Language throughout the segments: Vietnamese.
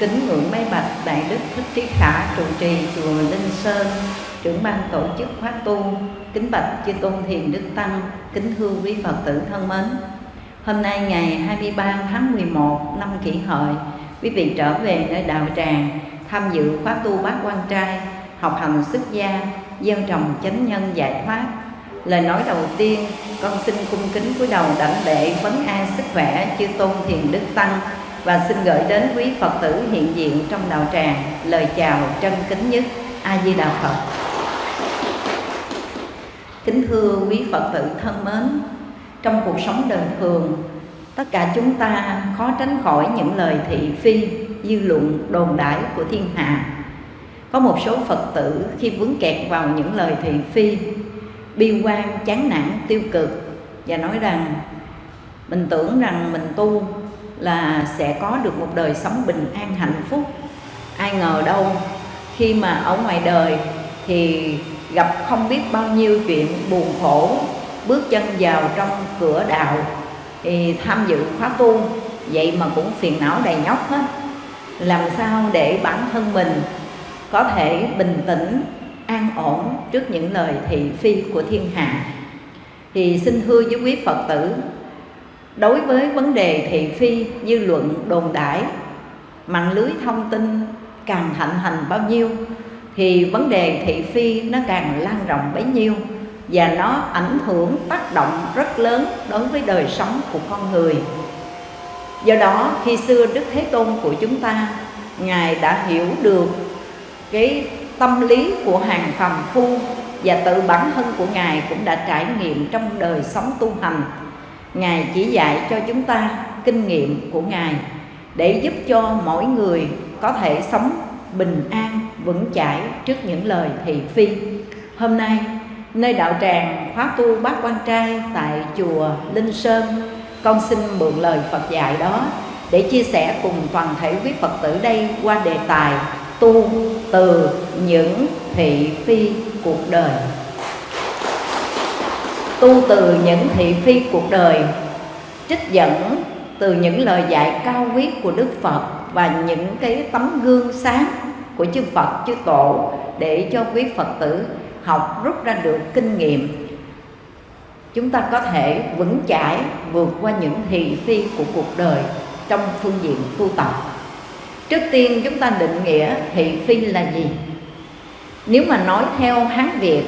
kính ngưỡng mấy bạch Đại Đức Thích Trí Khả trụ trì chùa Linh Sơn, trưởng ban tổ chức khóa tu, kính bạch chư tôn thiền đức tăng, kính thưa quý Phật tử thân mến. Hôm nay ngày 23 tháng 11 năm kỷ hợi, quý vị trở về nơi đạo tràng tham dự khóa tu bát quan trai, học hành xuất gia, gieo trồng chánh nhân giải thoát Lời nói đầu tiên, con xin cung kính cúi đầu đảnh lễ vấn an sức khỏe chư tôn thiền đức tăng và xin gửi đến quý Phật tử hiện diện trong đạo tràng lời chào chân kính nhất A Di Đà Phật. Kính thưa quý Phật tử thân mến, trong cuộc sống đời thường, tất cả chúng ta khó tránh khỏi những lời thị phi, dư luận, đồn đãi của thiên hạ. Có một số Phật tử khi vướng kẹt vào những lời thị phi bi quan chán nản tiêu cực và nói rằng mình tưởng rằng mình tu là sẽ có được một đời sống bình an, hạnh phúc. Ai ngờ đâu, khi mà ở ngoài đời thì gặp không biết bao nhiêu chuyện buồn khổ, bước chân vào trong cửa đạo thì tham dự khóa tu, vậy mà cũng phiền não đầy nhóc hết. Làm sao để bản thân mình có thể bình tĩnh, an ổn trước những lời thị phi của thiên hạ? Thì xin thưa với quý phật tử đối với vấn đề thị phi dư luận đồn đãi, mạng lưới thông tin càng thịnh hành bao nhiêu, thì vấn đề thị phi nó càng lan rộng bấy nhiêu và nó ảnh hưởng tác động rất lớn đối với đời sống của con người. Do đó, khi xưa đức thế tôn của chúng ta, ngài đã hiểu được cái tâm lý của hàng phàm phu và tự bản thân của ngài cũng đã trải nghiệm trong đời sống tu hành ngài chỉ dạy cho chúng ta kinh nghiệm của ngài để giúp cho mỗi người có thể sống bình an, vững chãi trước những lời thị phi. Hôm nay, nơi đạo tràng khóa tu bác quan trai tại chùa linh sơn, con xin mượn lời phật dạy đó để chia sẻ cùng toàn thể quý phật tử đây qua đề tài tu từ những thị phi cuộc đời tu từ những thị phi cuộc đời, trích dẫn từ những lời dạy cao quý của Đức Phật và những cái tấm gương sáng của chư Phật, chư Tổ để cho quý Phật tử học rút ra được kinh nghiệm chúng ta có thể vững chãi vượt qua những thị phi của cuộc đời trong phương diện tu tập Trước tiên chúng ta định nghĩa thị phi là gì? Nếu mà nói theo Hán Việt,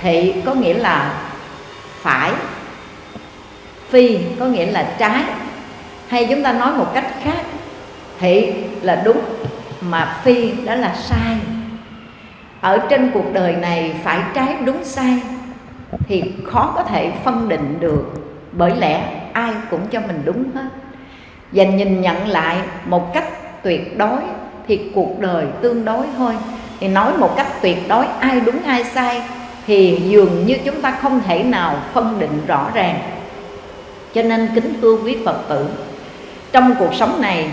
Thị có nghĩa là phải. Phi có nghĩa là trái. Hay chúng ta nói một cách khác Thị là đúng, Mà phi đó là sai. Ở trên cuộc đời này phải trái đúng sai Thì khó có thể phân định được, Bởi lẽ ai cũng cho mình đúng hết. Và nhìn nhận lại một cách tuyệt đối thì cuộc đời tương đối thôi. Thì nói một cách tuyệt đối ai đúng ai sai thì dường như chúng ta không thể nào phân định rõ ràng. Cho nên kính thưa quý phật tử, trong cuộc sống này,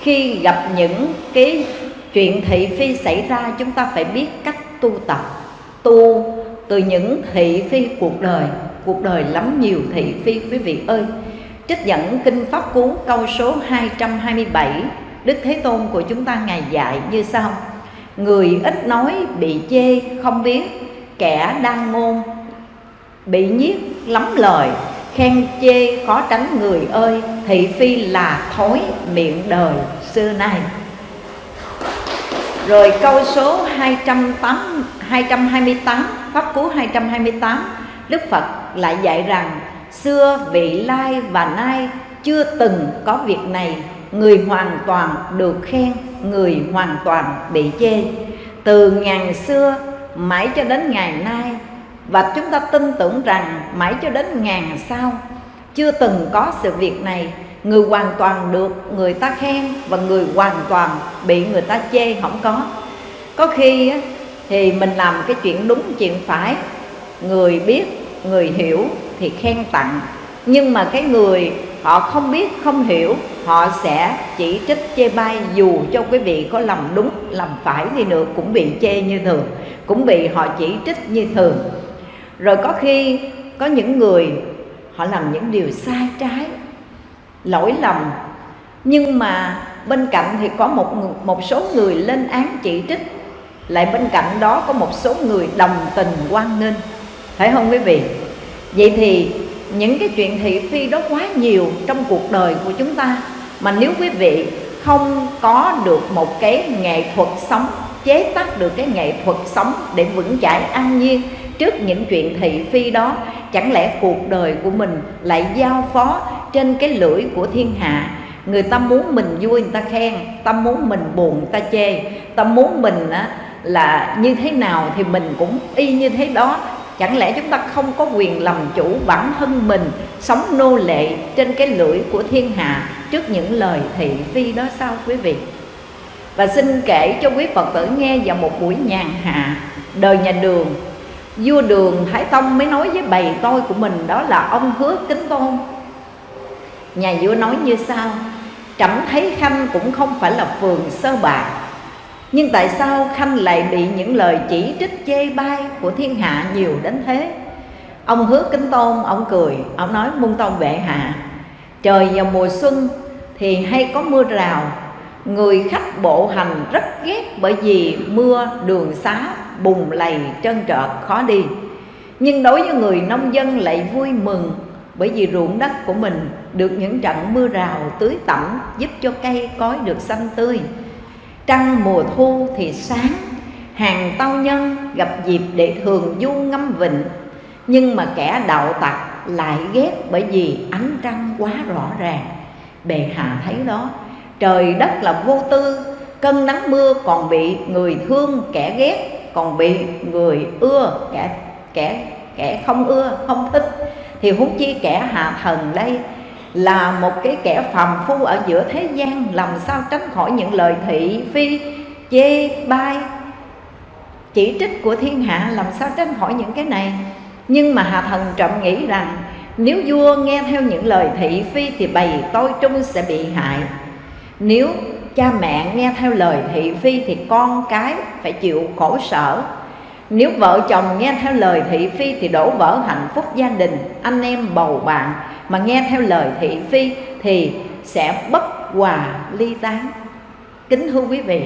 khi gặp những cái chuyện thị phi xảy ra, chúng ta phải biết cách tu tập, tu từ những thị phi cuộc đời. Cuộc đời lắm nhiều thị phi, quý vị ơi. Trích dẫn kinh pháp cú, câu số 227 Đức Thế Tôn của chúng ta ngày dạy như sau. Người ít nói bị chê, không biết Kẻ đang ngôn bị nhiếc lắm lời Khen chê khó tránh người ơi Thị phi là thối miệng đời xưa nay. Rồi câu số 208, 228 Pháp Cú 228 Đức Phật lại dạy rằng Xưa vị lai và nay chưa từng có việc này người hoàn toàn được khen người hoàn toàn bị chê. Từ ngàn xưa mãi cho đến ngày nay. Và chúng ta tin tưởng rằng mãi cho đến ngàn sau, chưa từng có sự việc này. Người hoàn toàn được người ta khen và người hoàn toàn bị người ta chê không có. Có khi thì mình làm cái chuyện đúng chuyện phải. Người biết, người hiểu thì khen tặng. Nhưng mà cái người họ không biết, không hiểu, họ sẽ chỉ trích chê bai dù cho quý vị có làm đúng làm phải đi nữa cũng bị chê như thường, cũng bị họ chỉ trích như thường. Rồi có khi có những người, họ làm những điều sai trái, lỗi lầm, nhưng mà bên cạnh thì có một một số người lên án chỉ trích, lại bên cạnh đó có một số người đồng tình quan nghênh. Phải không quý vị? Vậy thì những cái chuyện thị phi đó quá nhiều trong cuộc đời của chúng ta. Mà nếu quý vị không có được một cái nghệ thuật sống chế tác được cái nghệ thuật sống để vững chãi an nhiên trước những chuyện thị phi đó chẳng lẽ cuộc đời của mình lại giao phó trên cái lưỡi của thiên hạ? Người ta muốn mình vui người ta khen ta muốn mình buồn người ta chê. Ta muốn mình á, là như thế nào thì mình cũng y như thế đó chẳng lẽ chúng ta không có quyền làm chủ bản thân mình, sống nô lệ trên cái lưỡi của thiên hạ trước những lời thị phi đó sao, quý vị? Và xin kể cho quý phật tử nghe vào một buổi nhàn hạ đời nhà đường. Vua đường thái tông mới nói với bầy tôi của mình đó là ông hứa kính tôn. Nhà vua nói như sau, trẫm thấy khanh cũng không phải là phường sơ bạc nhưng tại sao khanh lại bị những lời chỉ trích chê bai của thiên hạ nhiều đến thế? Ông hứa kính tôn, ông cười, ông nói muôn tôn bệ hạ, trời vào mùa xuân thì hay có mưa rào. Người khách bộ hành rất ghét bởi vì mưa, đường xá bùng lầy, trơn trợt khó đi. Nhưng đối với người nông dân lại vui mừng bởi vì ruộng đất của mình được những trận mưa rào tưới tẩm giúp cho cây cối được xanh tươi trăng mùa thu thì sáng, hàng tao nhân gặp dịp để thường du ngâm vịnh. Nhưng mà kẻ đạo tặc lại ghét bởi vì ánh trăng quá rõ ràng. Bệ hạ thấy đó, trời đất là vô tư, cơn nắng mưa còn bị người thương kẻ ghét, còn bị người ưa kẻ kẻ kẻ không ưa, không thích. Thì huống chi kẻ hạ thần đây là một cái kẻ phàm phu ở giữa thế gian, làm sao tránh khỏi những lời thị, phi, chê, bai, chỉ trích của thiên hạ, làm sao tránh khỏi những cái này? Nhưng mà hạ thần trậm nghĩ rằng, nếu vua nghe theo những lời thị, phi thì bầy tôi trung sẽ bị hại. Nếu cha mẹ nghe theo lời thị, phi thì con cái phải chịu khổ sở. Nếu vợ chồng nghe theo lời thị, phi thì đổ vỡ hạnh phúc gia đình, anh em bầu bạn mà nghe theo lời thị phi thì sẽ bất hòa ly tán. Kính thưa quý vị,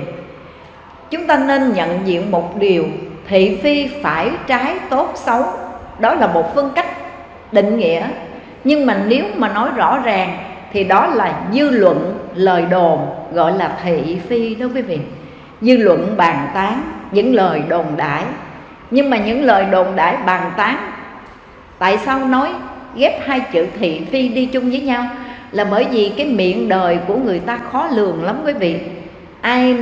chúng ta nên nhận diện một điều, thị phi phải trái tốt xấu. Đó là một phân cách định nghĩa. Nhưng mà nếu mà nói rõ ràng thì đó là dư luận lời đồn gọi là thị phi đó quý vị. Dư luận bàn tán những lời đồn đãi. Nhưng mà những lời đồn đãi bàn tán, tại sao nói ghép hai chữ thị phi đi chung với nhau là bởi vì cái miệng đời của người ta khó lường lắm quý vị. Ai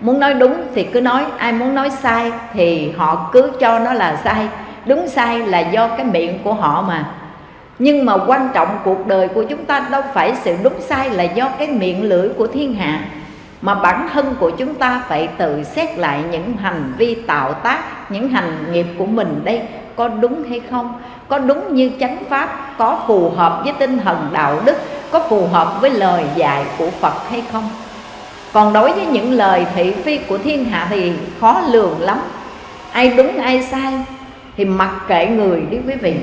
muốn nói đúng thì cứ nói, ai muốn nói sai thì họ cứ cho nó là sai. Đúng sai là do cái miệng của họ mà. Nhưng mà quan trọng cuộc đời của chúng ta đâu phải sự đúng sai là do cái miệng lưỡi của thiên hạ, mà bản thân của chúng ta phải tự xét lại những hành vi tạo tác, những hành nghiệp của mình đây có đúng hay không, có đúng như chánh pháp, có phù hợp với tinh thần đạo đức, có phù hợp với lời dạy của phật hay không? Còn đối với những lời thị phi của thiên hạ thì khó lường lắm. Ai đúng, ai sai, thì mặc kệ người đi quý vị.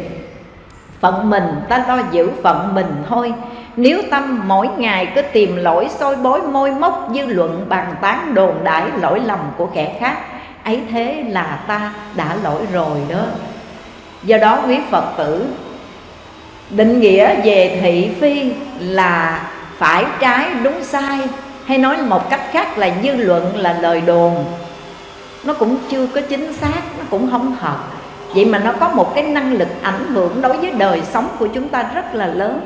Phận mình, ta lo giữ phận mình thôi. Nếu tâm mỗi ngày cứ tìm lỗi soi bối môi móc dư luận bàn tán đồn đãi lỗi lầm của kẻ khác, ấy thế là ta đã lỗi rồi đó do đó quý phật tử định nghĩa về thị phi là phải trái đúng sai, hay nói một cách khác là dư luận là lời đồn. Nó cũng chưa có chính xác, nó cũng không hợp. Vậy mà nó có một cái năng lực ảnh hưởng đối với đời sống của chúng ta rất là lớn.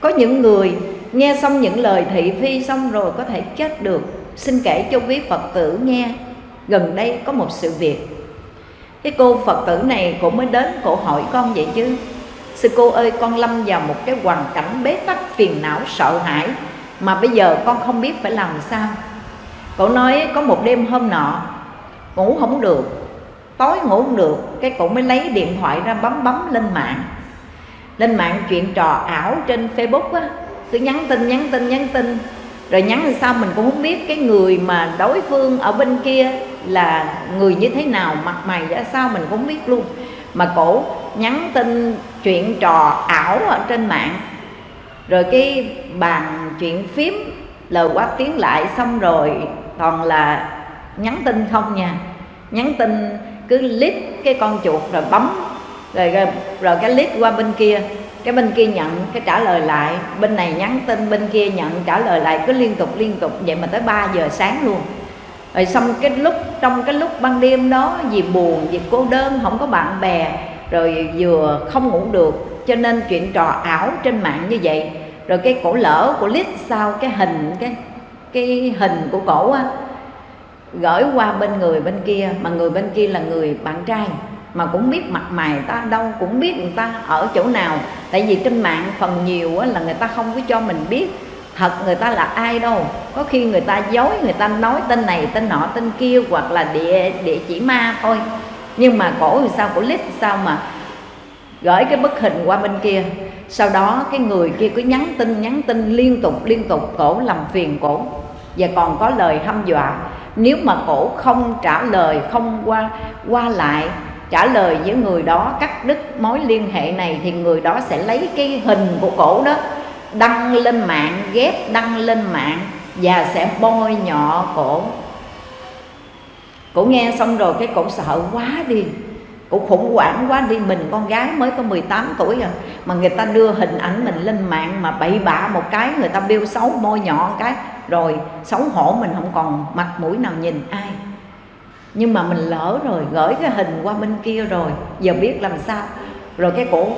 Có những người nghe xong những lời thị phi xong rồi có thể chết được. Xin kể cho quý phật tử nghe, gần đây có một sự việc cái cô phật tử này cũng mới đến cổ hỏi con vậy chứ. Sư cô ơi, con lâm vào một cái hoàn cảnh bế tắc, phiền não, sợ hãi, mà bây giờ con không biết phải làm sao. Cậu nói có một đêm hôm nọ, ngủ không được. Tối ngủ không được, cái cổ mới lấy điện thoại ra bấm bấm lên mạng. Lên mạng chuyện trò ảo trên facebook á. Cứ nhắn tin nhắn tin nhắn tin. Rồi nhắn làm sao mình cũng không biết cái người mà đối phương ở bên kia là người như thế nào mặt mày ra sao mình cũng không biết luôn. Mà cổ nhắn tin chuyện trò ảo ở trên mạng rồi cái bàn chuyện phím lời quát tiếng lại xong rồi toàn là nhắn tin không nha. Nhắn tin cứ lít cái con chuột rồi bấm rồi, rồi rồi cái lít qua bên kia. Cái bên kia nhận cái trả lời lại. Bên này nhắn tin bên kia nhận trả lời lại cứ liên tục liên tục. Vậy mà tới 3 giờ sáng luôn rồi xong cái lúc trong cái lúc ban đêm đó vì buồn vì cô đơn không có bạn bè rồi vừa không ngủ được cho nên chuyện trò ảo trên mạng như vậy. Rồi cái cổ lỡ của lít sau cái hình cái cái hình của cổ á gửi qua bên người bên kia mà người bên kia là người bạn trai mà cũng biết mặt mày ta đâu cũng biết người ta ở chỗ nào. Tại vì trên mạng phần nhiều á, là người ta không có cho mình biết thật người ta là ai đâu. Có khi người ta dối, người ta nói tên này, tên nọ, tên kia, hoặc là địa địa chỉ ma thôi. Nhưng mà cổ thì sao, cổ lít sao mà gửi cái bức hình qua bên kia. Sau đó cái người kia cứ nhắn tin nhắn tin liên tục liên tục, cổ làm phiền cổ. Và còn có lời hăm dọa. Nếu mà cổ không trả lời, không qua qua lại, trả lời với người đó cắt đứt mối liên hệ này, thì người đó sẽ lấy cái hình của cổ đó đăng lên mạng, ghép đăng lên mạng và sẽ bôi nhọ cổ. Cổ nghe xong rồi cái cổ sợ quá đi, cổ khủng hoảng quá đi. Mình con gái mới có 18 tuổi rồi mà người ta đưa hình ảnh mình lên mạng mà bậy bạ một cái, người ta biêu xấu, bôi nhọ một cái, rồi xấu hổ mình không còn mặt mũi nào nhìn ai. Nhưng mà mình lỡ rồi, gửi cái hình qua bên kia rồi, giờ biết làm sao. Rồi cái cổ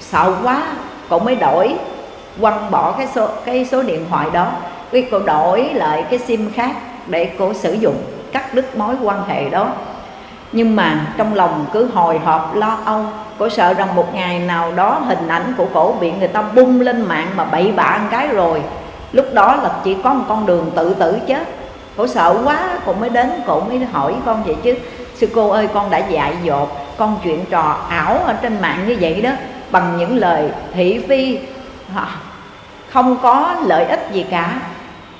sợ quá, cổ mới đổi quăng bỏ cái số cái số điện thoại đó. Cái cô đổi lại cái sim khác để cô sử dụng, cắt đứt mối quan hệ đó. Nhưng mà trong lòng cứ hồi hộp, lo âu cổ sợ rằng một ngày nào đó hình ảnh của cổ bị người ta bung lên mạng mà bậy bạ một cái rồi. Lúc đó là chỉ có một con đường tự tử chết cổ sợ quá cổ mới đến cổ mới hỏi con vậy chứ. Sư cô ơi, con đã dạy dột, con chuyện trò ảo ở trên mạng như vậy đó. Bằng những lời thị phi à, không có lợi ích gì cả.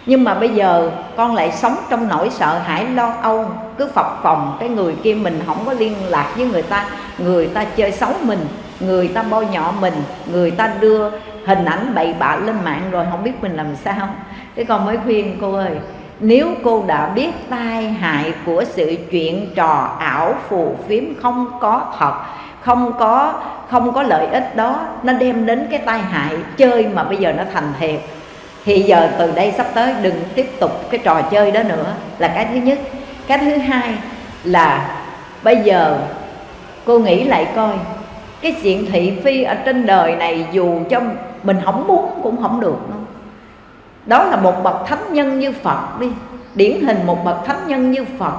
Nhưng mà bây giờ con lại sống trong nỗi sợ hãi, lo âu, cứ phập phòng cái người kia mình không có liên lạc với người ta người ta chơi xấu mình, người ta bôi nhọ mình, người ta đưa hình ảnh bậy bạ lên mạng rồi không biết mình làm sao. Cái con mới khuyên cô ơi, nếu cô đã biết tai hại của sự chuyện trò ảo phù phiếm không có thật không có không có lợi ích đó, nó đem đến cái tai hại chơi mà bây giờ nó thành thiệt thì giờ từ đây sắp tới đừng tiếp tục cái trò chơi đó nữa là cái thứ nhất. Cái thứ hai là bây giờ cô nghĩ lại coi, cái chuyện thị phi ở trên đời này dù cho mình không muốn cũng không được đâu đó là một bậc thánh nhân như phật đi, điển hình một bậc thánh nhân như phật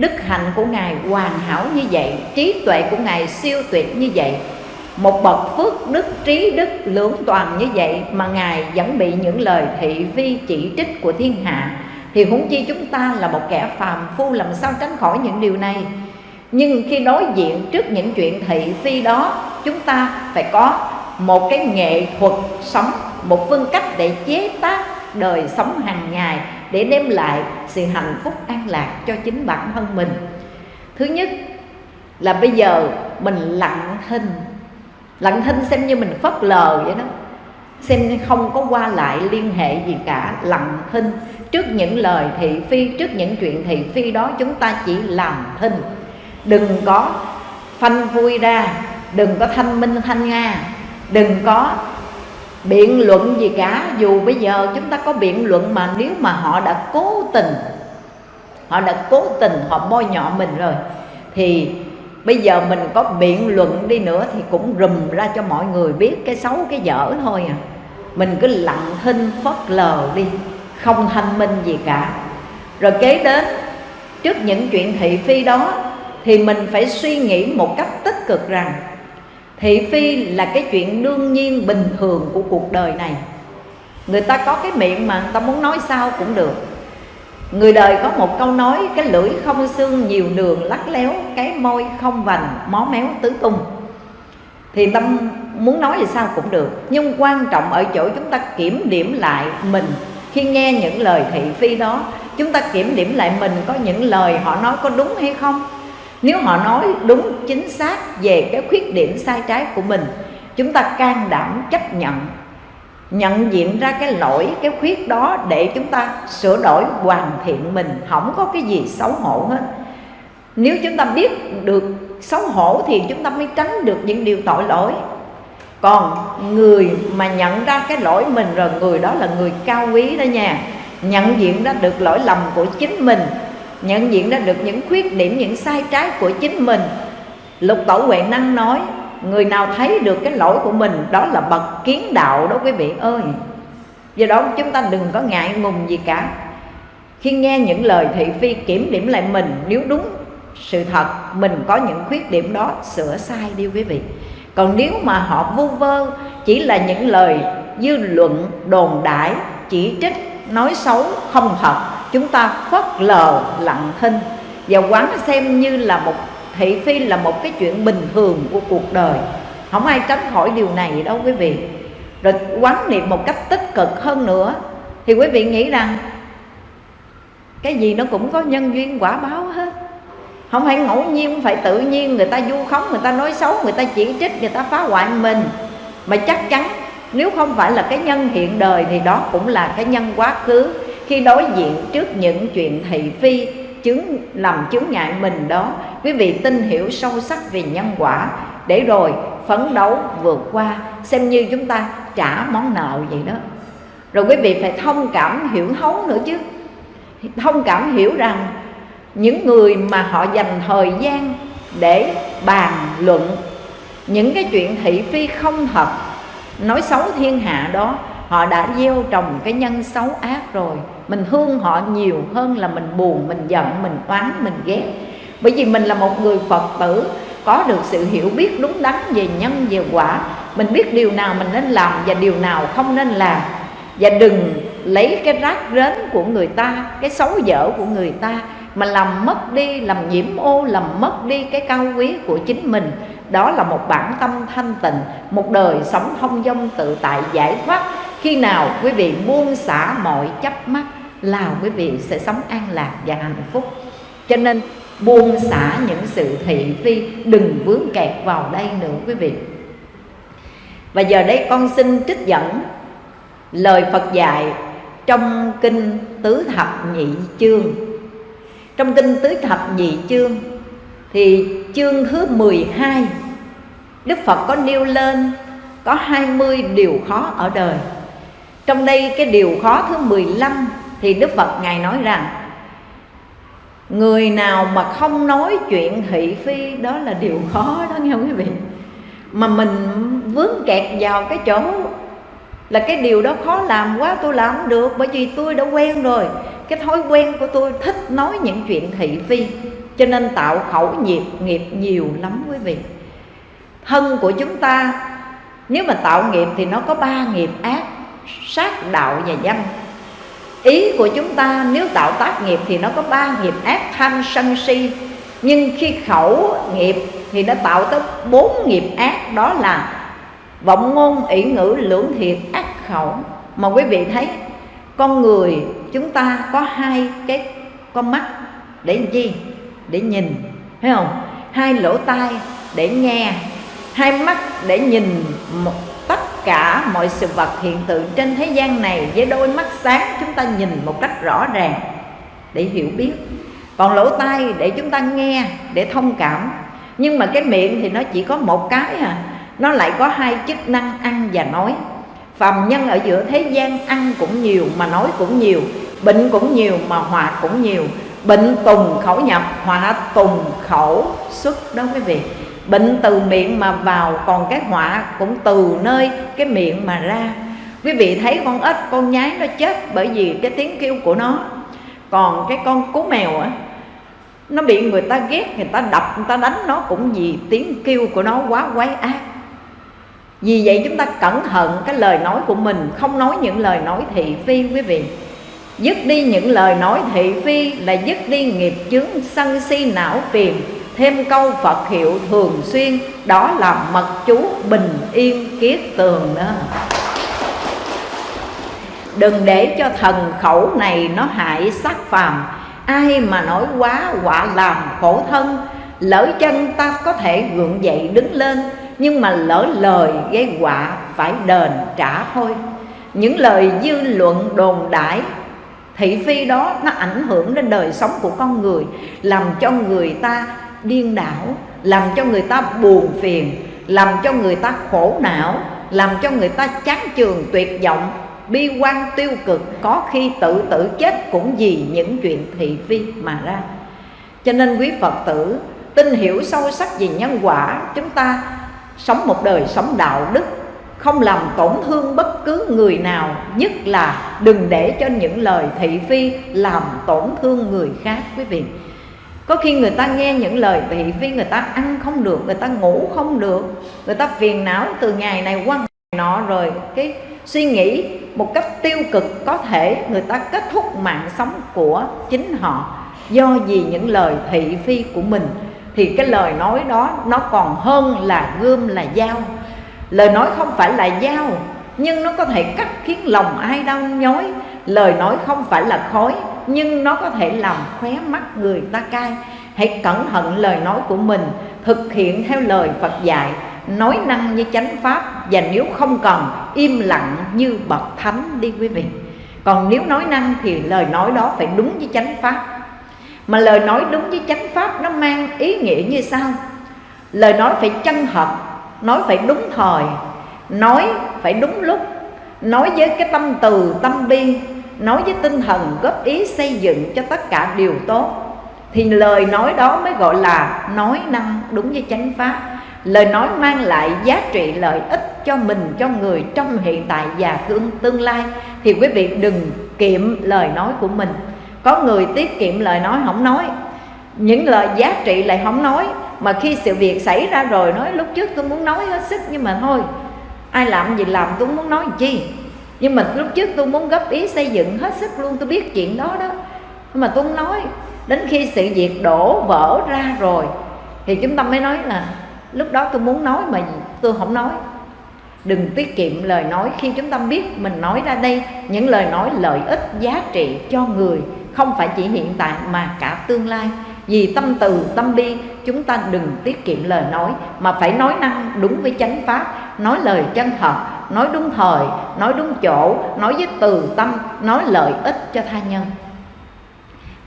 đức hạnh của ngài hoàn hảo như vậy, trí tuệ của ngài siêu tuyệt như vậy, một bậc phước đức trí đức lưỡng toàn như vậy mà ngài vẫn bị những lời thị phi chỉ trích của thiên hạ, thì huống chi chúng ta là một kẻ phàm phu làm sao tránh khỏi những điều này? Nhưng khi đối diện trước những chuyện thị phi đó, chúng ta phải có một cái nghệ thuật sống, một phương cách để chế tác đời sống hàng ngày để đem lại sự hạnh phúc an lạc cho chính bản thân mình. Thứ nhất là bây giờ mình lặng thinh lặng thinh xem như mình phớt lờ vậy đó, xem như không có qua lại liên hệ gì cả, lặng thinh. Trước những lời thị phi, trước những chuyện thị phi đó chúng ta chỉ làm thinh. Đừng có phanh vui ra, đừng có thanh minh thanh nga, đừng có biện luận gì cả, dù bây giờ chúng ta có biện luận mà nếu mà họ đã cố tình, họ đã cố tình họ bôi nhọ mình rồi, thì bây giờ mình có biện luận đi nữa thì cũng rùm ra cho mọi người biết cái xấu, cái dở thôi à. Mình cứ lặng thinh phớt lờ đi, không thanh minh gì cả. Rồi kế đến, trước những chuyện thị phi đó, thì mình phải suy nghĩ một cách tích cực rằng thị phi là cái chuyện đương nhiên bình thường của cuộc đời này. Người ta có cái miệng mà người ta muốn nói sao cũng được. Người đời có một câu nói, cái lưỡi không xương nhiều đường lắc léo, cái môi không vành, mó méo tứ tung. Thì tâm muốn nói thì sao cũng được, nhưng quan trọng ở chỗ chúng ta kiểm điểm lại mình. Khi nghe những lời thị phi đó, chúng ta kiểm điểm lại mình có những lời họ nói có đúng hay không? Nếu họ nói đúng, chính xác về cái khuyết điểm sai trái của mình, chúng ta can đảm chấp nhận nhận diện ra cái lỗi, cái khuyết đó để chúng ta sửa đổi, hoàn thiện mình. Không có cái gì xấu hổ hết. Nếu chúng ta biết được xấu hổ thì chúng ta mới tránh được những điều tội lỗi. Còn người mà nhận ra cái lỗi mình rồi, người đó là người cao quý đó nha. Nhận diện ra được lỗi lầm của chính mình nhận diện ra được những khuyết điểm, những sai trái của chính mình. Lục tổ huệ năng nói, người nào thấy được cái lỗi của mình, đó là bậc kiến đạo đó quý vị ơi. Do đó chúng ta đừng có ngại ngùng gì cả. Khi nghe những lời thị phi kiểm điểm lại mình, nếu đúng sự thật, mình có những khuyết điểm đó, sửa sai đi quý vị. Còn nếu mà họ vu vơ, chỉ là những lời dư luận đồn đại chỉ trích, nói xấu, không thật chúng ta phớt lờ lặng thinh và quán xem như là một, thị phi là một cái chuyện bình thường của cuộc đời. Không ai tránh khỏi điều này đâu quý vị. Rồi quán niệm một cách tích cực hơn nữa thì quý vị nghĩ rằng cái gì nó cũng có nhân duyên quả báo hết. Không phải ngẫu nhiên phải tự nhiên người ta vu khống, người ta nói xấu, người ta chỉ trích, người ta phá hoại mình. Mà chắc chắn nếu không phải là cái nhân hiện đời thì đó cũng là cái nhân quá khứ khi đối diện trước những chuyện thị phi chứng làm chứng ngại mình đó, quý vị tin hiểu sâu sắc về nhân quả. Để rồi phấn đấu vượt qua, xem như chúng ta trả món nợ vậy đó. Rồi quý vị phải thông cảm hiểu thấu nữa chứ. Thông cảm hiểu rằng những người mà họ dành thời gian để bàn luận những cái chuyện thị phi không thật, nói xấu thiên hạ đó, họ đã gieo trồng cái nhân xấu ác rồi mình thương họ nhiều hơn là mình buồn, mình giận, mình oán, mình ghét. Bởi vì mình là một người phật tử, có được sự hiểu biết đúng đắn về nhân, về quả. Mình biết điều nào mình nên làm và điều nào không nên làm. Và đừng lấy cái rác rến của người ta, cái xấu dở của người ta mà làm mất đi, làm nhiễm ô, làm mất đi cái cao quý của chính mình. Đó là một bản tâm thanh tịnh, một đời sống thông dong tự tại giải thoát. Khi nào quý vị buông xả mọi chấp mắc là quý vị sẽ sống an lạc và hạnh phúc. Cho nên buông xả những sự thị phi, đừng vướng kẹt vào đây nữa quý vị. Và giờ đây con xin trích dẫn lời Phật dạy trong kinh tứ thập nhị chương. Trong kinh tứ thập nhị chương thì chương thứ 12 Đức Phật có nêu lên có 20 điều khó ở đời. Trong đây cái điều khó thứ 15 thì Đức Phật Ngài nói rằng, Người nào mà không nói chuyện thị phi, đó là điều khó đó, nghe quý vị? Mà mình vướng kẹt vào cái chỗ là cái điều đó khó làm quá, tôi làm được, bởi vì tôi đã quen rồi. Cái thói quen của tôi thích nói những chuyện thị phi, cho nên tạo khẩu nghiệp nghiệp nhiều lắm quý vị. Thân của chúng ta, nếu mà tạo nghiệp thì nó có ba nghiệp, ác, sát, đạo và danh ý của chúng ta, nếu tạo tác nghiệp thì nó có ba nghiệp. Ác, tham, sân, si. Nhưng khi khẩu nghiệp thì nó tạo tới bốn nghiệp ác. Đó là vọng ngôn, ỷ ngữ, lưỡng thiệt ác khẩu. Mà quý vị thấy, con người chúng ta có hai cái con mắt để làm chi để nhìn, thấy không? Hai lỗ tai để nghe, hai mắt để nhìn một tất cả mọi sự vật hiện tượng trên thế gian này với đôi mắt sáng chúng ta nhìn một cách rõ ràng để hiểu biết. Còn lỗ tai để chúng ta nghe, để thông cảm. Nhưng mà cái miệng thì nó chỉ có một cái à. Nó lại có hai chức năng ăn và nói. Phàm nhân ở giữa thế gian ăn cũng nhiều, mà nói cũng nhiều, bệnh cũng nhiều, mà hòa cũng nhiều. Bệnh tùng khẩu nhập họa tùng khẩu xuất đó quý vị bệnh từ miệng mà vào, còn cái họa cũng từ nơi cái miệng mà ra. Quý vị thấy con ếch, con nhái nó chết bởi vì cái tiếng kêu của nó. Còn cái con cú mèo á, nó bị người ta ghét, người ta đập, người ta đánh nó cũng vì tiếng kêu của nó quá quái ác. Vì vậy chúng ta cẩn thận cái lời nói của mình, Không nói những lời nói thị phi quý vị. Dứt đi những lời nói thị phi Là dứt đi nghiệp chướng sân si não phiền. Thêm câu Phật hiệu thường xuyên, Đó là mật chú bình yên kiết tường đó. Đừng để cho thần khẩu này nó hại sắc phàm. Ai mà nói quá quả làm khổ thân, Lỡ chân ta có thể gượng dậy đứng lên, nhưng mà lỡ lời gây họa phải đền trả thôi. Những lời dư luận đồn đãi thị phi đó nó ảnh hưởng đến đời sống của con người, làm cho người ta điên đảo, làm cho người ta buồn phiền, làm cho người ta khổ não, làm cho người ta chán chường, tuyệt vọng, bi quan tiêu cực, có khi tự tử chết cũng vì những chuyện thị phi mà ra. Cho nên quý phật tử, tin hiểu sâu sắc về nhân quả, chúng ta sống một đời sống đạo đức, không làm tổn thương bất cứ người nào, nhất là đừng để cho những lời thị phi làm tổn thương người khác, quý vị có khi người ta nghe những lời thị phi người ta ăn không được, người ta ngủ không được, người ta phiền não từ ngày này qua ngày nọ rồi. Cái suy nghĩ một cách tiêu cực có thể người ta kết thúc mạng sống của chính họ. Do vì những lời thị phi của mình, thì cái lời nói đó nó còn hơn là gươm, là dao. Lời nói không phải là dao, nhưng nó có thể cắt khiến lòng ai đau nhói. Lời nói không phải là khói nhưng nó có thể làm khóe mắt người ta cay. Hãy cẩn thận lời nói của mình, thực hiện theo lời phật dạy. Nói năng như chánh pháp, và nếu không cần, im lặng như bậc thánh đi quý vị. Còn nếu nói năng thì lời nói đó phải đúng với chánh pháp. Mà lời nói đúng với chánh pháp nó mang ý nghĩa như sau. Lời nói phải chân thật, nói phải đúng thời, nói phải đúng lúc, nói với cái tâm từ, tâm bi nói với tinh thần góp ý xây dựng cho tất cả điều tốt, thì lời nói đó mới gọi là nói năng đúng với chánh pháp. Lời nói mang lại giá trị lợi ích cho mình, cho người trong hiện tại và tương tương lai. Thì quý vị đừng kiệm lời nói của mình. Có người tiết kiệm lời nói không nói, những lời giá trị lại không nói. Mà khi sự việc xảy ra rồi, nói lúc trước tôi muốn nói hết sức, nhưng mà thôi, ai làm gì làm, tôi muốn nói chi? Nhưng mà lúc trước tôi muốn góp ý xây dựng hết sức luôn, tôi biết chuyện đó đó. Nhưng mà tôi không nói. Đến khi sự việc đổ vỡ ra rồi, thì chúng ta mới nói là lúc đó tôi muốn nói mà tôi không nói. Đừng tiết kiệm lời nói khi chúng ta biết mình nói ra đây. Những lời nói lợi ích, giá trị cho người, không phải chỉ hiện tại mà cả tương lai. Vì tâm từ, tâm bi chúng ta đừng tiết kiệm lời nói, mà phải nói năng đúng với chánh pháp, nói lời chân thật, nói đúng thời, nói đúng chỗ, nói với từ tâm, nói lợi ích cho tha nhân.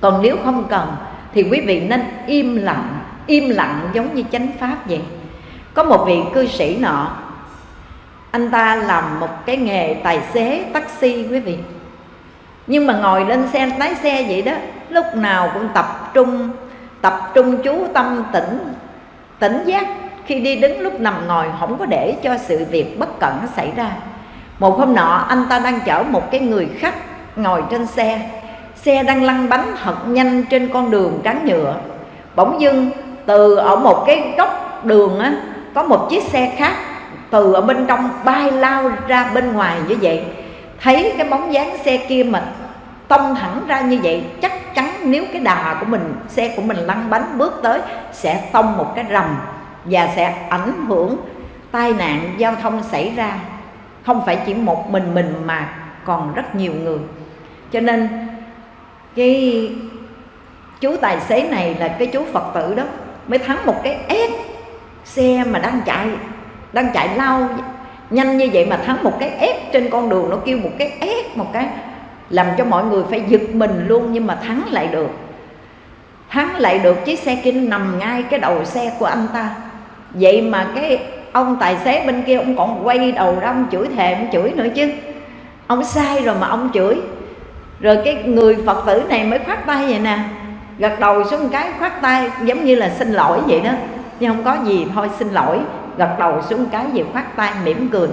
Còn nếu không cần, thì quý vị nên im lặng im lặng giống như chánh pháp vậy. Có một vị cư sĩ nọ, anh ta làm một cái nghề tài xế taxi quý vị. Nhưng mà ngồi lên xe, lái xe vậy đó, lúc nào cũng tập trung tập trung chú tâm tỉnh tỉnh giác. Khi đi đứng lúc nằm ngồi, không có để cho sự việc bất cẩn xảy ra. Một hôm nọ, anh ta đang chở một cái người khách ngồi trên xe. Xe đang lăn bánh thật nhanh trên con đường trắng nhựa. Bỗng dưng, từ ở một cái góc đường á, có một chiếc xe khác từ ở bên trong bay lao ra bên ngoài như vậy. Thấy cái bóng dáng xe kia mà tông thẳng ra như vậy, chắc chắn nếu cái đà của mình, xe của mình lăn bánh bước tới, sẽ tông một cái rầm và sẽ ảnh hưởng tai nạn giao thông xảy ra. Không phải chỉ một mình mình mà còn rất nhiều người. Cho nên, cái chú tài xế này là cái chú phật tử đó, mới thắng một cái ép xe mà đang chạy đang chạy lao nhanh như vậy mà thắng một cái ép trên con đường, nó kêu một cái ép, một cái làm cho mọi người phải giật mình luôn nhưng mà thắng lại được. Thắng lại được chiếc xe kia nằm ngay cái đầu xe của anh ta. Vậy mà cái ông tài xế bên kia ông còn quay đầu ra ông chửi thề, ông chửi nữa chứ. Ông sai rồi mà ông chửi. Rồi cái người phật tử này mới khoát tay vậy nè. Gật đầu xuống cái khoát tay, giống như là xin lỗi vậy đó. Nhưng không có gì, thôi xin lỗi. Gật đầu xuống cái gì khoát tay, mỉm cười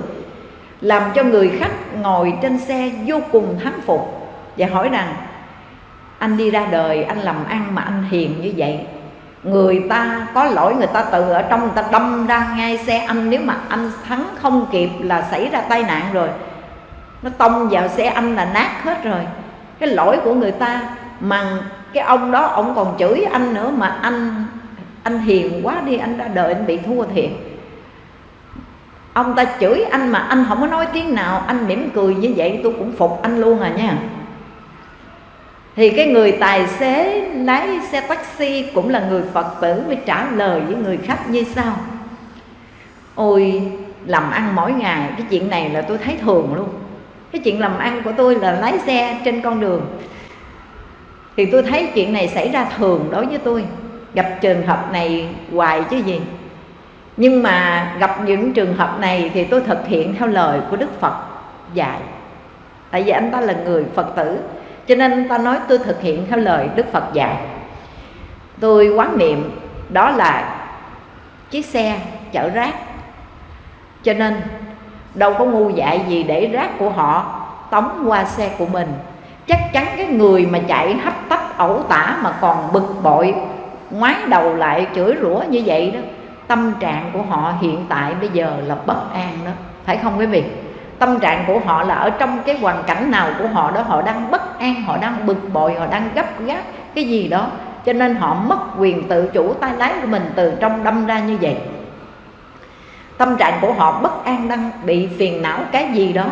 làm cho người khách ngồi trên xe vô cùng thắng phục và hỏi rằng, anh đi ra đời, anh làm ăn mà anh hiền như vậy, người ta có lỗi người ta từ ở trong người ta đâm ra ngay xe anh, nếu mà anh thắng không kịp là xảy ra tai nạn rồi, nó tông vào xe anh là nát hết rồi. Cái lỗi của người ta mà cái ông đó, ông còn chửi anh nữa mà anh anh hiền quá đi, anh ra đời anh bị thua thiệt ông ta chửi anh mà anh không có nói tiếng nào, anh mỉm cười như vậy tôi cũng phục anh luôn à nha. Thì cái người tài xế lái xe taxi cũng là người phật tử, mới trả lời với người khách như sau. Ôi, làm ăn mỗi ngày, cái chuyện này là tôi thấy thường luôn. Cái chuyện làm ăn của tôi là lái xe trên con đường. Thì tôi thấy chuyện này xảy ra thường đối với tôi. Gặp trường hợp này hoài chứ gì nhưng mà gặp những trường hợp này thì tôi thực hiện theo lời của đức phật dạy. Tại vì anh ta là người phật tử, cho nên anh ta nói tôi thực hiện theo lời đức phật dạy. Tôi quán niệm đó là chiếc xe chở rác. Cho nên đâu có ngu dại gì để rác của họ tống qua xe của mình. Chắc chắn cái người mà chạy hấp tấp ẩu tả mà còn bực bội, ngoái đầu lại chửi rủa như vậy đó tâm trạng của họ hiện tại bây giờ là bất an đó. Phải không quý vị? Tâm trạng của họ là ở trong cái hoàn cảnh nào của họ đó, họ đang bất an, họ đang bực bội, họ đang gấp gáp cái gì đó. Cho nên họ mất quyền tự chủ tay lái của mình từ trong đâm ra như vậy. Tâm trạng của họ bất an, đang bị phiền não cái gì đó.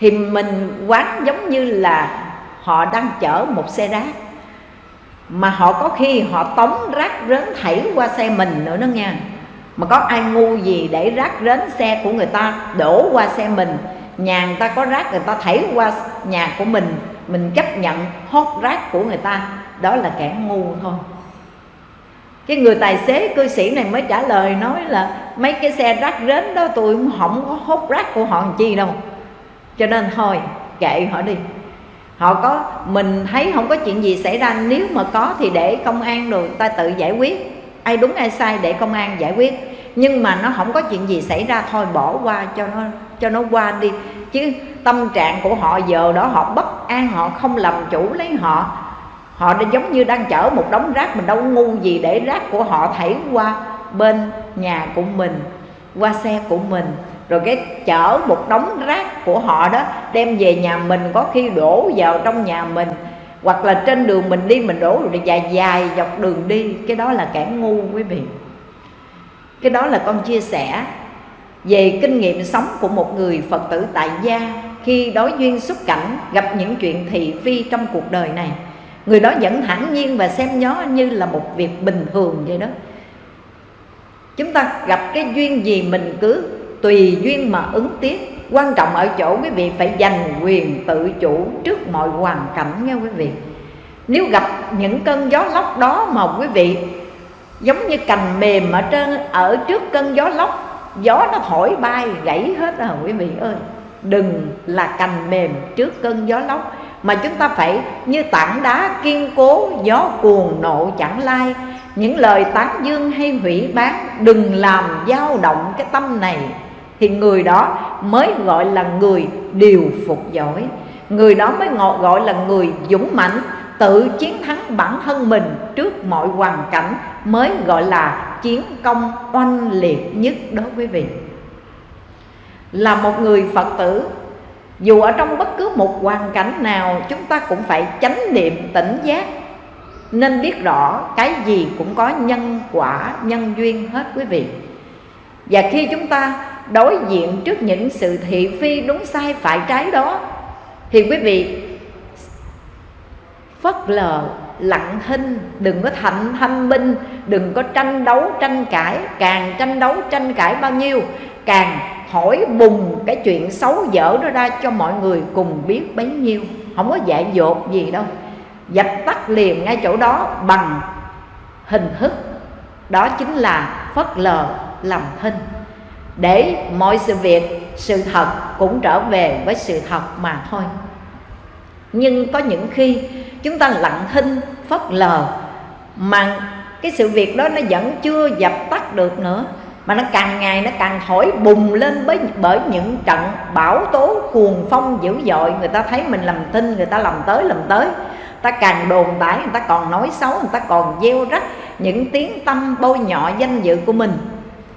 Thì mình quán giống như là họ đang chở một xe rác mà họ có khi họ tống rác rến thảy qua xe mình nữa đó nha. Mà có ai ngu gì để rác rến xe của người ta đổ qua xe mình? Nhà người ta có rác, người ta thảy qua nhà của mình mình chấp nhận hốt rác của người ta. Đó là kẻ ngu thôi. Cái người tài xế, cư sĩ này mới trả lời nói là mấy cái xe rác rến đó tôi không có hốt rác của họ làm chi đâu. Cho nên thôi, kệ họ đi họ có, mình thấy không có chuyện gì xảy ra, nếu mà có thì để công an rồi ta tự giải quyết. Ai đúng, ai sai để công an giải quyết. Nhưng mà nó không có chuyện gì xảy ra, thôi bỏ qua cho nó cho nó qua đi. Chứ tâm trạng của họ giờ đó họ bất an, họ không làm chủ lấy họ. Họ đã giống như đang chở một đống rác, mình đâu ngu gì để rác của họ thảy qua bên nhà của mình, qua xe của mình rồi cái chở một đống rác của họ đó đem về nhà mình, có khi đổ vào trong nhà mình. Hoặc là trên đường mình đi, mình đổ rồi dài dài dọc đường đi. Cái đó là kẻ ngu, quý vị. Cái đó là con chia sẻ về kinh nghiệm sống của một người phật tử tại gia khi đối duyên xuất cảnh, gặp những chuyện thị phi trong cuộc đời này. Người đó vẫn thản nhiên và xem nó như là một việc bình thường vậy đó. Chúng ta gặp cái duyên gì mình cứ tùy duyên mà ứng tiếp quan trọng ở chỗ quý vị phải dành quyền tự chủ trước mọi hoàn cảnh nha quý vị. Nếu gặp những cơn gió lốc đó mà quý vị giống như cành mềm ở trên, ở trước cơn gió lốc, gió nó thổi bay gãy hết rồi, quý vị ơi. Đừng là cành mềm trước cơn gió lốc, mà chúng ta phải như tảng đá kiên cố, gió cuồng nộ chẳng lai. Những lời tán dương hay hủy bán, đừng làm dao động cái tâm này thì người đó mới gọi là người điều phục giỏi. Người đó mới gọi là người dũng mãnh, tự chiến thắng bản thân mình trước mọi hoàn cảnh, mới gọi là chiến công oanh liệt nhất đối với vị. Là một người phật tử, dù ở trong bất cứ một hoàn cảnh nào, chúng ta cũng phải chánh niệm tỉnh giác, nên biết rõ cái gì cũng có nhân quả, nhân duyên hết quý vị. Và khi chúng ta đối diện trước những sự thị phi đúng sai phải trái đó. Thì quý vị, phất lờ, lặng thinh đừng có thạnh thanh binh đừng có tranh đấu, tranh cãi. Càng tranh đấu, tranh cãi bao nhiêu, càng hỏi bùng cái chuyện xấu dở đó ra cho mọi người cùng biết bấy nhiêu. Không có dạy dột gì đâu. Dập tắt liền ngay chỗ đó bằng hình thức. Đó chính là phất lờ làm thinh để mọi sự việc, sự thật cũng trở về với sự thật mà thôi. Nhưng có những khi chúng ta lặng thinh, phớt lờ, mà cái sự việc đó nó vẫn chưa dập tắt được nữa, mà nó càng ngày nó càng thổi bùng lên bởi bởi những trận bão tố cuồng phong dữ dội. Người ta thấy mình làm tin người ta làm tới làm tới. Ta càng đồn đãi người ta còn nói xấu, người ta còn gieo rắc những tiếng tâm bôi nhọ danh dự của mình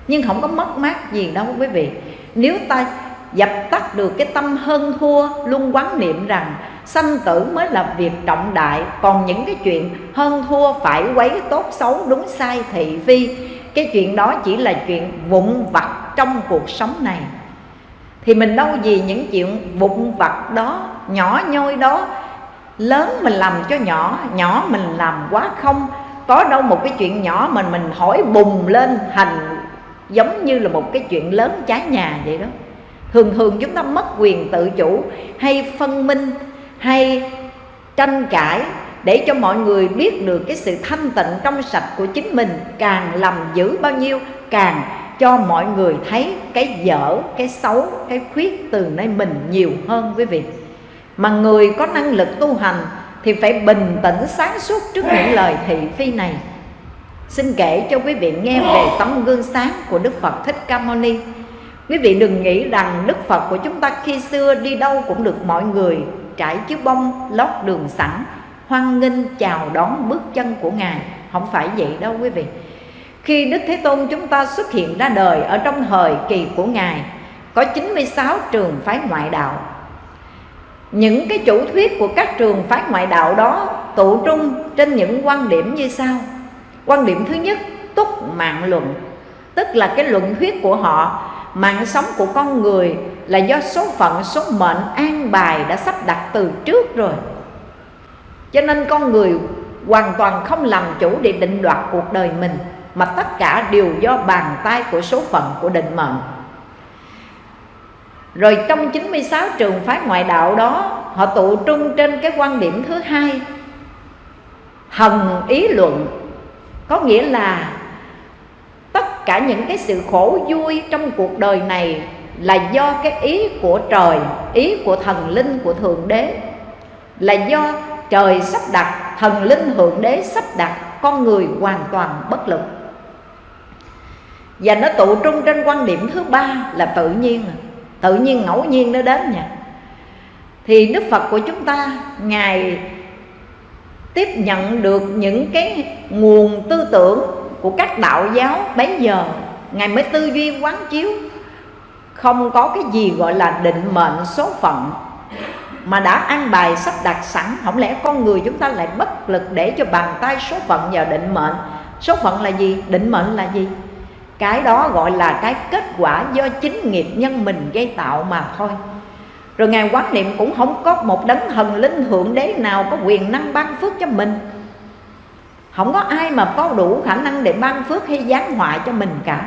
nhưng không có mất mát gì đâu, quý vị. Nếu ta dập tắt được cái tâm hơn thua, luôn quán niệm rằng sanh tử mới là việc trọng đại, còn những cái chuyện hơn thua phải quấy tốt xấu, đúng sai thị phi, cái chuyện đó chỉ là chuyện vụn vặt trong cuộc sống này. Thì mình đâu gì những chuyện vụn vặt đó, nhỏ nhoi đó, lớn mình làm cho nhỏ nhỏ mình làm quá không, có đâu một cái chuyện nhỏ mình mình hỏi bùng lên thành giống như là một cái chuyện lớn cháy nhà vậy đó. Thường thường chúng ta mất quyền tự chủ hay phân minh hay tranh cãi để cho mọi người biết được cái sự thanh tịnh trong sạch của chính mình càng làm dữ bao nhiêu, càng cho mọi người thấy cái dở, cái xấu, cái khuyết từ nơi mình nhiều hơn quý vị. Mà người có năng lực tu hành thì phải bình tĩnh sáng suốt trước những lời thị phi này xin kể cho quý vị nghe về tấm gương sáng của đức phật thích ca mâu ni. Quý vị đừng nghĩ rằng đức phật của chúng ta khi xưa đi đâu cũng được mọi người trải chiếu bông, lót đường sẵn, hoan nghênh, chào đón bước chân của ngài. Không phải vậy đâu quý vị. Khi Đức Thế Tôn chúng ta xuất hiện ra đời ở trong thời kỳ của Ngài, Có 96 trường phái ngoại đạo. Những cái chủ thuyết của các trường phái ngoại đạo đó tụ trung trên những quan điểm như sau. Quan điểm thứ nhất, túc mạng luận. Tức là cái luận thuyết của họ Mạng sống của con người là do số phận, số mệnh an bài đã sắp đặt từ trước rồi. Cho nên con người hoàn toàn không làm chủ để định đoạt cuộc đời mình mà tất cả đều do bàn tay của số phận của định mệnh. Rồi trong 96 trường phái ngoại đạo đó Họ tụ trung trên cái quan điểm thứ hai Hần ý luận. Có nghĩa là Tất cả những cái sự khổ vui trong cuộc đời này Là do cái ý của trời, Ý của thần linh của Thượng Đế, Là do trời sắp đặt, Thần linh Thượng Đế sắp đặt Con người hoàn toàn bất lực. Và nó tụ trung trên quan điểm thứ ba là tự nhiên tự nhiên ngẫu nhiên nó đến nha. Thì đức phật của chúng ta, ngài tiếp nhận được những cái nguồn tư tưởng của các đạo giáo bấy giờ. Ngài mới tư duy quán chiếu. Không có cái gì gọi là định mệnh số phận, mà đã an bài sắp đặt sẵn. Không lẽ con người chúng ta lại bất lực để cho bàn tay số phận vào định mệnh? Số phận là gì? Định mệnh là gì? Cái đó gọi là cái kết quả do chính nghiệp nhân mình gây tạo mà thôi rồi ngài quán niệm cũng không có một đấng thần linh thượng đế nào có quyền năng ban phước cho mình. Không có ai mà có đủ khả năng để ban phước hay giáng họa cho mình cả.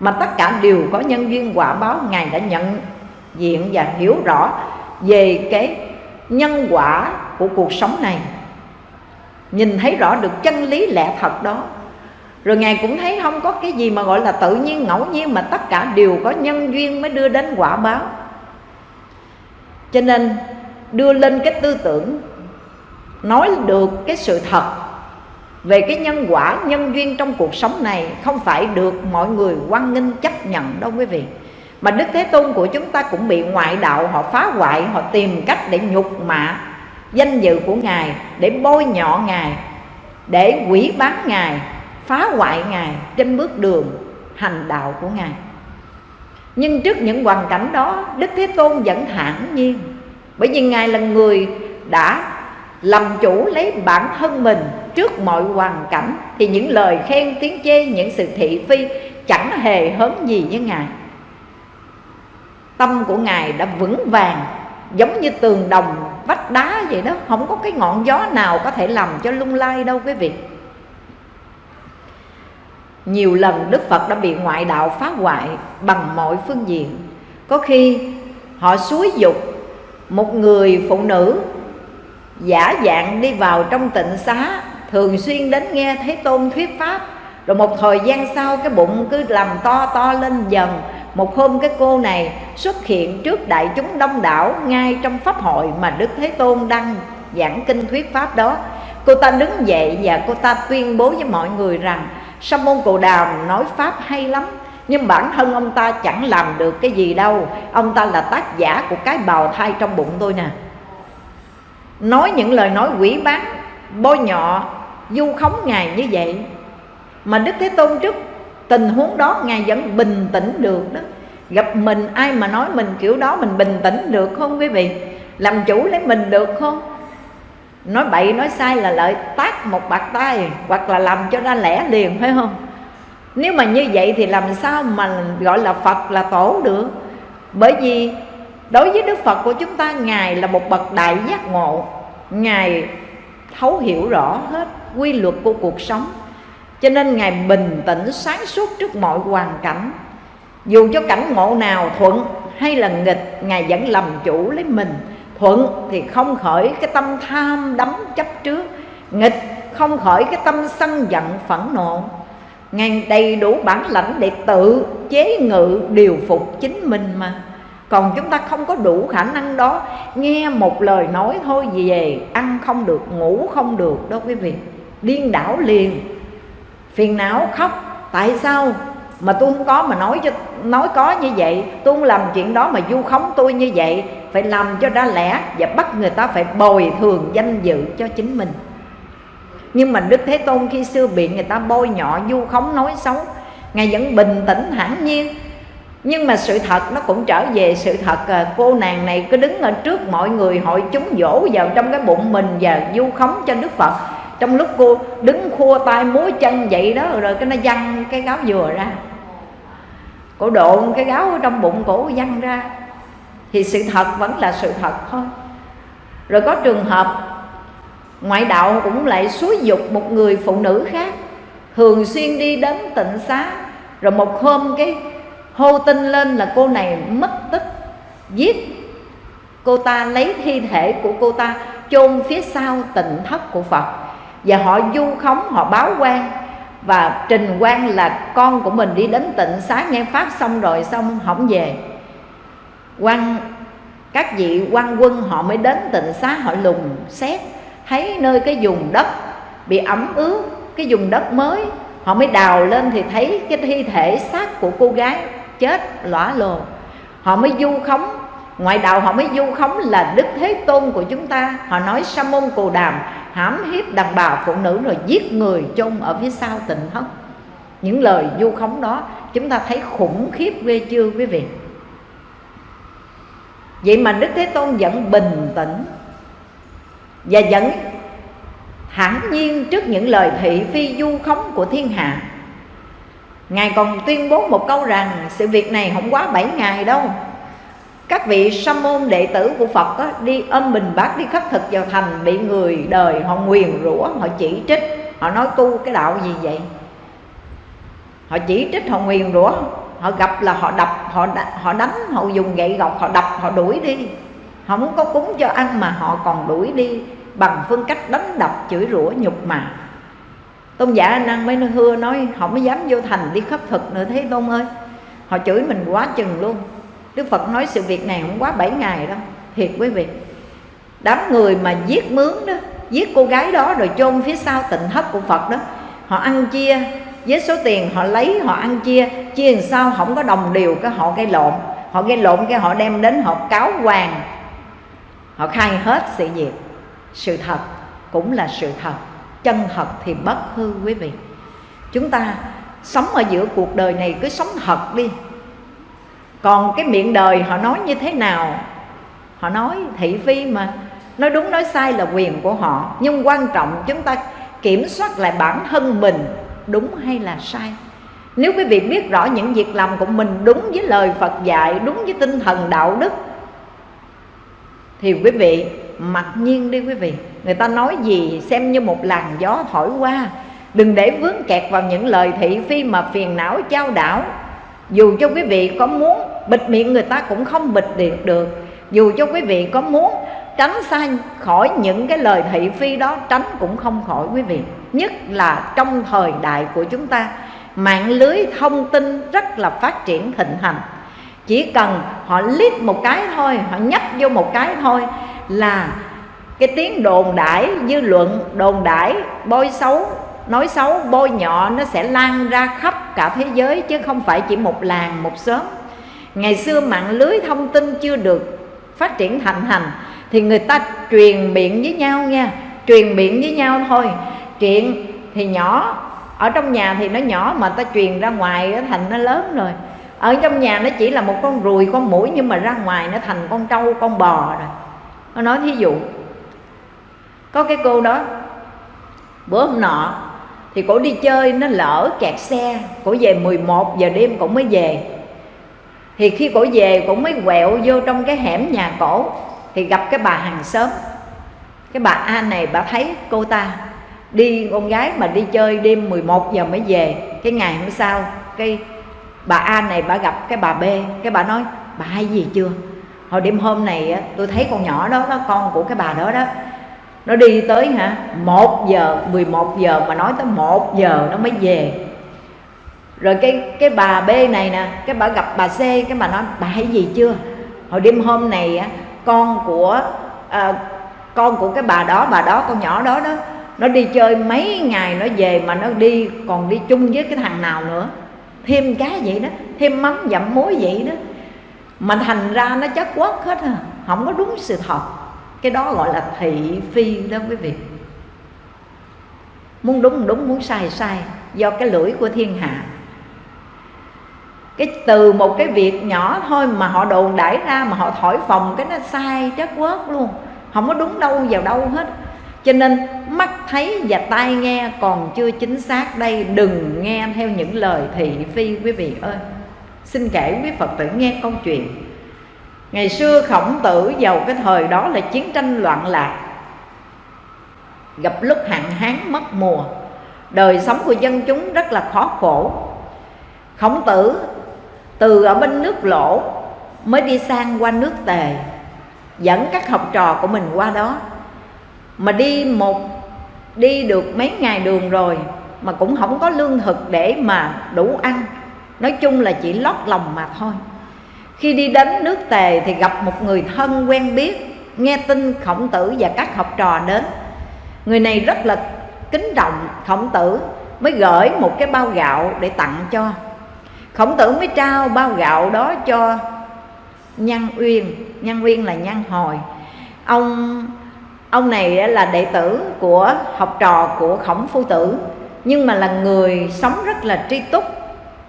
Mà tất cả đều có nhân duyên quả báo ngài đã nhận diện và hiểu rõ về cái nhân quả của cuộc sống này. Nhìn thấy rõ được chân lý lẽ thật đó. Rồi ngài cũng thấy không có cái gì mà gọi là tự nhiên, ngẫu nhiên mà tất cả đều có nhân duyên mới đưa đến quả báo cho nên đưa lên cái tư tưởng, nói được cái sự thật về cái nhân quả, nhân duyên trong cuộc sống này không phải được mọi người quan nghênh, chấp nhận đâu quý vị. Mà đức thế tôn của chúng ta cũng bị ngoại đạo họ phá hoại, họ tìm cách để nhục mạ danh dự của ngài, để bôi nhọ ngài, để quỷ bán ngài, phá hoại Ngài trên bước đường hành đạo của Ngài. Nhưng trước những hoàn cảnh đó Đức Thế Tôn vẫn thản nhiên. Bởi vì Ngài là người đã làm chủ lấy bản thân mình trước mọi hoàn cảnh Thì những lời khen tiếng chê, những sự thị phi Chẳng hề hớn gì với Ngài. Tâm của Ngài đã vững vàng Giống như tường đồng vách đá vậy đó. Không có cái ngọn gió nào có thể làm cho lung lay đâu quý vị nhiều lần Đức Phật đã bị ngoại đạo phá hoại bằng mọi phương diện. Có khi họ xúi dục một người phụ nữ giả dạng đi vào trong tịnh xá, Thường xuyên đến nghe Thế Tôn thuyết Pháp. Rồi một thời gian sau, cái bụng cứ làm to to lên dần. Một hôm cái cô này xuất hiện trước đại chúng đông đảo Ngay trong Pháp hội mà Đức Thế Tôn đang giảng kinh thuyết Pháp đó. Cô ta đứng dậy và cô ta tuyên bố với mọi người rằng Sa môn Cồ Đàm nói Pháp hay lắm, Nhưng bản thân ông ta chẳng làm được cái gì đâu. Ông ta là tác giả của cái bào thai trong bụng tôi nè. Nói những lời nói quỷ bán, Bôi nhọ, Du khống Ngài như vậy. Mà Đức Thế Tôn trước, tình huống đó Ngài vẫn bình tĩnh được đó. Gặp mình, ai mà nói mình kiểu đó Mình bình tĩnh được không quý vị? Làm chủ lấy mình được không? Nói bậy, nói sai là lợi tác một bạc tay, hoặc là làm cho ra lẻ liền, phải không? Nếu mà như vậy thì làm sao mà gọi là phật là tổ được? Bởi vì đối với đức phật của chúng ta, ngài là một bậc đại giác ngộ. Ngài thấu hiểu rõ hết quy luật của cuộc sống. Cho nên ngài bình tĩnh, sáng suốt trước mọi hoàn cảnh. Dù cho cảnh ngộ nào thuận hay là nghịch, ngài vẫn làm chủ lấy mình thuận thì không khởi cái tâm tham đắm chấp trước, nghịch không khởi cái tâm sân giận phẫn nộ. Ngàn đầy đủ bản lãnh để tự chế ngự điều phục chính mình mà. Còn chúng ta không có đủ khả năng đó, nghe một lời nói thôi về ăn không được, ngủ không được đó quý vị. Điên đảo liền. Phiền não khóc. Tại sao? Mà tôi không có mà nói cho, nói có như vậy, tôi không làm chuyện đó mà du khống tôi như vậy phải làm cho ra lẽ và bắt người ta phải bồi thường danh dự cho chính mình. Nhưng mà đức thế tôn khi xưa bị người ta bôi nhọ du khống nói xấu, ngài vẫn bình tĩnh hẳn nhiên. Nhưng mà sự thật nó cũng trở về sự thật à, cô nàng này cứ đứng ở trước mọi người hội chúng dỗ vào trong cái bụng mình và du khống cho đức phật. Trong lúc cô đứng khua tay múa chân vậy đó, rồi cái nó văng cái gáo dừa ra. Cổ độ cái gáo ở trong bụng cổ văng ra thì sự thật vẫn là sự thật thôi. Rồi có trường hợp, ngoại đạo cũng lại xúi dục một người phụ nữ khác, thường xuyên đi đến tịnh xá. Rồi một hôm cái hô tin lên là cô này mất tích, giết. Cô ta lấy thi thể của cô ta chôn phía sau tịnh thất của phật. Và họ du khống, họ báo quan. Và trình quan là con của mình đi đến tịnh xá, nghe pháp xong rồi xong không về quan, các vị quan quân họ mới đến tịnh xá họ lùng xét, thấy nơi cái vùng đất bị ẩm ướt, cái vùng đất mới, họ mới đào lên thì thấy cái thi thể xác của cô gái chết lõa lồ. Họ mới du khống, ngoại đạo họ mới du khống là đức thế tôn của chúng ta. Họ nói, sa môn cù đàm, hãm hiếp đàn bà phụ nữ rồi giết người chôn ở phía sau tịnh thất. Những lời du khống đó, chúng ta thấy khủng khiếp ghê chưa quý vị? Vậy mà đức thế tôn vẫn bình tĩnh và vẫn hẳn nhiên trước những lời thị phi du khống của thiên hạ. Ngài còn tuyên bố một câu rằng sự việc này không quá 7 ngày đâu. Các vị sa môn đệ tử của Phật đó, đi âm bình bát đi khất thực vào thành bị người đời họ nguyền rủa họ chỉ trích. Họ nói tu cái đạo gì vậy? Họ chỉ trích họ nguyền rủa họ gặp là họ đập, họ họ đánh, họ dùng gậy gọc, họ đập, họ đuổi đi. Không có cúng cho ăn mà họ còn đuổi đi bằng phương cách đánh đập, chửi rủa, nhục mạ. Tôn giả năng mới hưa, nói họ mới dám vô thành đi khất thực nữa thế, tôn ơi. Họ chửi mình quá chừng luôn. Đức phật nói, sự việc này không quá 7 ngày đâu, thiệt quý vị. Đám người mà giết mướn đó, giết cô gái đó rồi chôn phía sau tịnh thất của phật đó, họ ăn chia với số tiền họ lấy, họ ăn chia chia làm sao không có đồng đều cái họ gây lộn. Họ gây lộn cái họ đem đến, họ cáo hoàng. Họ khai hết sự việc. Sự thật cũng là sự thật. Chân thật thì bất hư quý vị. Chúng ta sống ở giữa cuộc đời này cứ sống thật đi. Còn cái miệng đời họ nói như thế nào? Họ nói thị phi mà. Nói đúng, nói sai là quyền của họ. Nhưng quan trọng chúng ta kiểm soát lại bản thân mình đúng hay là sai? Nếu quý vị biết rõ những việc làm của mình đúng với lời Phật dạy, đúng với tinh thần đạo đức, thì quý vị mặc nhiên đi quý vị. Người ta nói gì xem như một làn gió thổi qua. Đừng để vướng kẹt vào những lời thị phi mà phiền não trao đảo. Dù cho quý vị có muốn bịt miệng, người ta cũng không bịt được được. Dù cho quý vị có muốn tránh xa khỏi những cái lời thị phi đó, tránh cũng không khỏi, quý vị. Nhất là trong thời đại của chúng ta, mạng lưới thông tin rất là phát triển thịnh hành. Chỉ cần họ liếc một cái thôi, họ nhấp vô một cái thôi là cái tiếng đồn đãi dư luận, đồn đãi bôi xấu, nói xấu, bôi nhọ, nó sẽ lan ra khắp cả thế giới chứ không phải chỉ một làng, một xóm. Ngày xưa mạng lưới thông tin chưa được phát triển thành hành thì người ta truyền miệng với nhau nha. Truyền miệng với nhau thôi. Chuyện thì nhỏ, ở trong nhà thì nó nhỏ mà ta truyền ra ngoài nó thành nó lớn rồi. Ở trong nhà nó chỉ là một con ruồi, con mũi nhưng mà ra ngoài nó thành con trâu, con bò rồi. Nó nói thí dụ, có cái cô đó, bữa hôm nọ thì cổ đi chơi, nó lỡ kẹt xe, cổ về 11 giờ đêm cổ mới về. Thì khi cổ về, cổ mới quẹo vô trong cái hẻm nhà cổ thì gặp cái bà hàng xóm. Cái bà A này bà thấy cô ta đi, con gái mà đi chơi đêm 11 giờ mới về. Cái ngày hôm sau, cái bà A này bà gặp cái bà B. Cái bà nói, bà hay gì chưa? Hồi đêm hôm này tôi thấy con nhỏ đó nó con của cái bà đó đó, nó đi tới hả, một giờ 11 giờ mà nói tới một giờ nó mới về. Rồi cái cái bà B này nè, cái bà gặp bà C, cái bà nói, bà hay gì chưa? Hồi đêm hôm này con của à, con của cái bà đó bà đó con nhỏ đó đó nó đi chơi mấy ngày nó về mà nó đi còn đi chung với cái thằng nào nữa. Thêm cái vậy đó thêm mắm dặm muối vậy đó. Mà thành ra nó chất quất hết à không có đúng sự thật. Cái đó gọi là thị phi đó quý vị. Muốn đúng đúng muốn sai sai. Do cái lưỡi của thiên hạ cái từ một cái việc nhỏ thôi mà họ đồn đãi ra mà họ thổi phồng cái nó sai chất quất luôn. Không có đúng đâu, vào đâu hết. Cho nên mắt thấy và tai nghe còn chưa chính xác đây, đừng nghe theo những lời thị phi, quý vị ơi. Xin kể quý phật tử nghe câu chuyện. Ngày xưa khổng tử vào cái thời đó là chiến tranh loạn lạc. Gặp lúc hạn hán mất mùa, đời sống của dân chúng rất là khó khổ. Khổng tử từ ở bên nước lỗ mới đi sang qua nước tề, dẫn các học trò của mình qua đó. Mà đi một, đi được mấy ngày đường rồi mà cũng không có lương thực để mà đủ ăn. Nói chung là chỉ lót lòng mà thôi. Khi đi đến nước tề thì gặp một người thân quen biết, nghe tin khổng tử và các học trò đến. Người này rất là kính trọng khổng tử, mới gửi một cái bao gạo để tặng cho khổng tử mới trao bao gạo đó cho nhân uyên. Nhân uyên là nhân hồi. Ông ông này là đệ tử của học trò của khổng phu tử, nhưng mà là người sống rất là tri túc,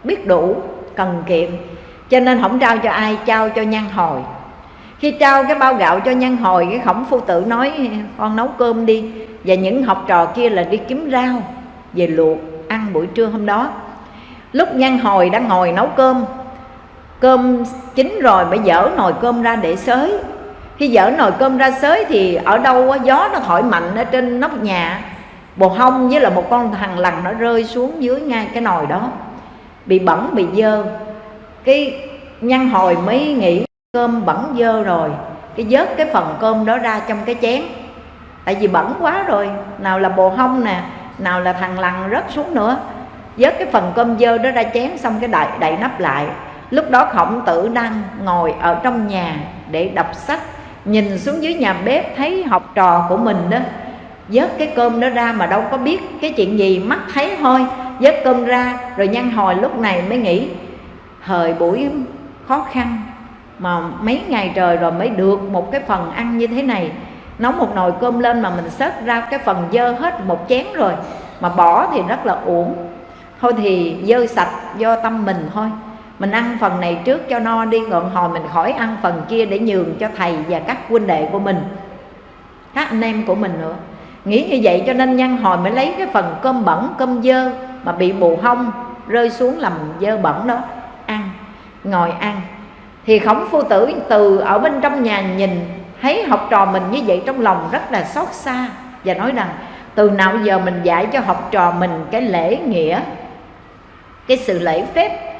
biết đủ, cần kiệm, cho nên không trao cho ai, trao cho nhân hồi. Khi trao cái bao gạo cho nhân hồi, cái khổng phu tử nói, con nấu cơm đi. Và những học trò kia là đi kiếm rau về luộc ăn buổi trưa hôm đó lúc Nhan hồi đang ngồi nấu cơm. Cơm chín rồi mới dở nồi cơm ra để xới. Khi dở nồi cơm ra xới thì ở đâu gió nó thổi mạnh ở trên nóc nhà. Bồ hông với là một con thằng lằn nó rơi xuống dưới ngay cái nồi đó. Bị bẩn, bị dơ. Cái nhăn hồi mới nghĩ cơm bẩn dơ rồi. Cái vớt cái phần cơm đó ra trong cái chén. Tại vì bẩn quá rồi. Nào là bồ hông nè, nào là thằng lằn rớt xuống nữa vớt cái phần cơm dơ đó ra chén xong cái đậy đậy nắp lại. Lúc đó khổng tử đang ngồi ở trong nhà để đọc sách, nhìn xuống dưới nhà bếp thấy học trò của mình đó. Vớt cái cơm đó ra mà đâu có biết cái chuyện gì, mắt thấy thôi. Vớt cơm ra rồi nhân hồi lúc này mới nghĩ thời buổi khó khăn mà mấy ngày trời rồi mới được một cái phần ăn như thế này. Nấu một nồi cơm lên mà mình xớt ra cái phần dơ hết một chén rồi, mà bỏ thì rất là uổng thôi thì dơ sạch do tâm mình thôi. Mình ăn phần này trước cho no đi, ngọn hồi mình khỏi ăn phần kia để nhường cho thầy và các huynh đệ của mình. Các anh em của mình nữa. Nghĩ như vậy cho nên nhân hồi mới lấy cái phần cơm bẩn, cơm dơ mà bị bù hông rơi xuống làm dơ bẩn đó. Ăn, ngồi ăn. Thì khổng phu tử từ ở bên trong nhà nhìn, thấy học trò mình như vậy trong lòng rất là xót xa và nói rằng, từ nào giờ mình dạy cho học trò mình cái lễ nghĩa cái sự lễ phép,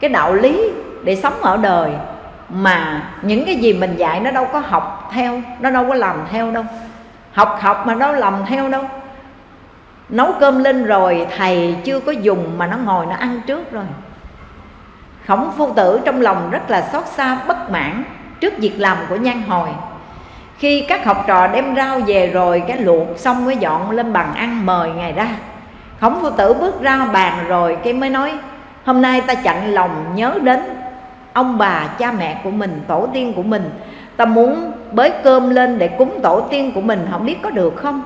cái đạo lý để sống ở đời mà những cái gì mình dạy nó đâu có học theo, nó đâu có làm theo đâu. Học học mà nó làm theo đâu. Nấu cơm lên rồi thầy chưa có dùng mà nó ngồi nó ăn trước rồi. Khổng phu tử trong lòng rất là xót xa, bất mãn trước việc làm của nhan hồi. Khi các học trò đem rau về rồi cái luộc xong mới dọn lên bàn ăn mời ngài ra khổng phu tử bước ra bàn rồi cái mới nói, hôm nay ta chặn lòng nhớ đến ông bà cha mẹ của mình, tổ tiên của mình. Ta muốn bới cơm lên để cúng tổ tiên của mình không biết có được không?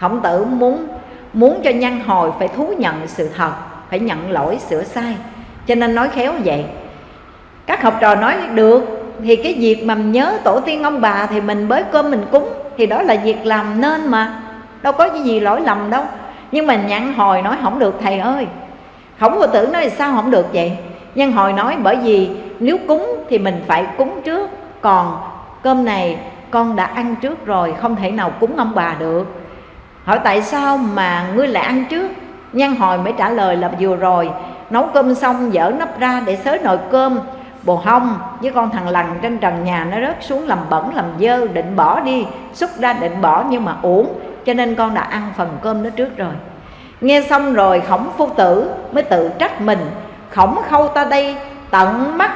Khổng tử muốn muốn cho nhân hồi phải thú nhận sự thật, phải nhận lỗi sửa sai. Cho nên nói khéo vậy. Các học trò nói, được, thì cái việc mà nhớ tổ tiên ông bà thì mình bới cơm mình cúng, thì đó là việc làm nên mà. Đâu có cái gì lỗi lầm đâu nhưng mà nhăn hồi nói không được, thầy ơi. Khổng vô tử nói, sao không được vậy? Nhân hồi nói, bởi vì nếu cúng thì mình phải cúng trước. Còn cơm này con đã ăn trước rồi, không thể nào cúng ông bà được. Hỏi tại sao mà ngươi lại ăn trước? Nhân hồi mới trả lời là vừa rồi, nấu cơm xong dở nắp ra để xới nồi cơm. Bồ hông với con thằng lằn trên trần nhà nó rớt xuống làm bẩn, làm dơ, định bỏ đi. Xúc ra định bỏ nhưng mà uổng cho nên con đã ăn phần cơm đó trước rồi. Nghe xong rồi khổng phu tử mới tự trách mình. Khổng khâu ta đây tận mắt,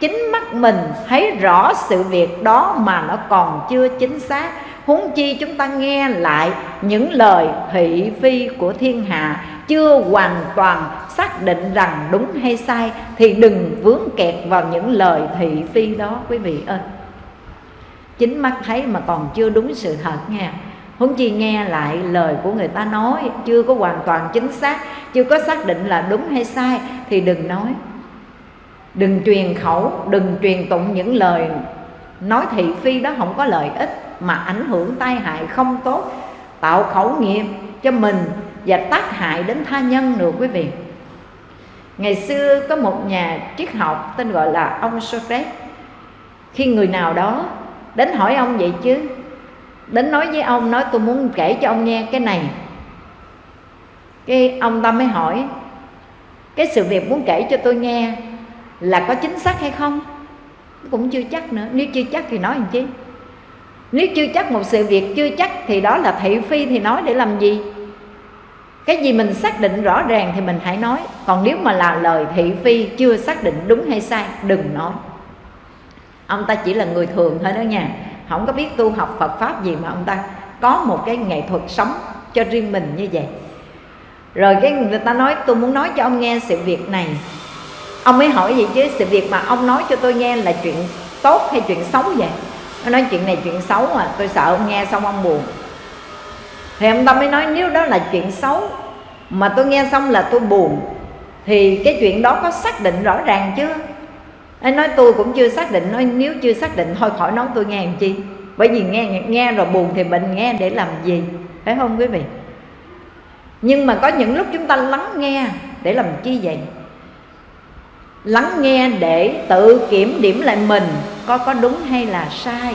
chính mắt mình thấy rõ sự việc đó mà nó còn chưa chính xác. Huống chi chúng ta nghe lại những lời thị phi của thiên hạ, chưa hoàn toàn xác định rằng đúng hay sai, thì đừng vướng kẹt vào những lời thị phi đó, quý vị ơi. Chính mắt thấy mà còn chưa đúng sự thật nha huống chi nghe lại lời của người ta nói, chưa có hoàn toàn chính xác, chưa có xác định là đúng hay sai, thì đừng nói. Đừng truyền khẩu, đừng truyền tụng những lời nói thị phi đó không có lợi ích, mà ảnh hưởng tai hại không tốt, tạo khẩu nghiệp cho mình và tác hại đến tha nhân nữa quý vị. Ngày xưa có một nhà triết học tên gọi là ông Socrates. Khi người nào đó đến hỏi ông vậy chứ? Đến nói với ông, nói tôi muốn kể cho ông nghe cái này. Cái ông ta mới hỏi, cái sự việc muốn kể cho tôi nghe là có chính xác hay không? Cũng chưa chắc nữa. Nếu chưa chắc thì nói làm chi? Nếu chưa chắc một sự việc chưa chắc thì đó là thị phi thì nói để làm gì? Cái gì mình xác định rõ ràng thì mình hãy nói. Còn nếu mà là lời thị phi chưa xác định đúng hay sai, đừng nói. Ông ta chỉ là người thường thôi đó nha không có biết tu học Phật pháp gì mà ông ta có một cái nghệ thuật sống cho riêng mình như vậy. Rồi cái người ta nói, tôi muốn nói cho ông nghe sự việc này. Ông mới hỏi gì chứ, sự việc mà ông nói cho tôi nghe là chuyện tốt hay chuyện xấu vậy? Nó nói, chuyện này chuyện xấu mà tôi sợ ông nghe xong ông buồn. Thì ông ta mới nói, nếu đó là chuyện xấu mà tôi nghe xong là tôi buồn, thì cái chuyện đó có xác định rõ ràng chưa? Anh nói tôi cũng chưa xác định, nói nếu chưa xác định thôi, khỏi nói tôi nghe làm chi. Bởi vì nghe nghe rồi buồn thì mình nghe để làm gì, phải không quý vị? Nhưng mà có những lúc chúng ta lắng nghe để làm chi vậy? Lắng nghe để tự kiểm điểm lại mình, có có đúng hay là sai?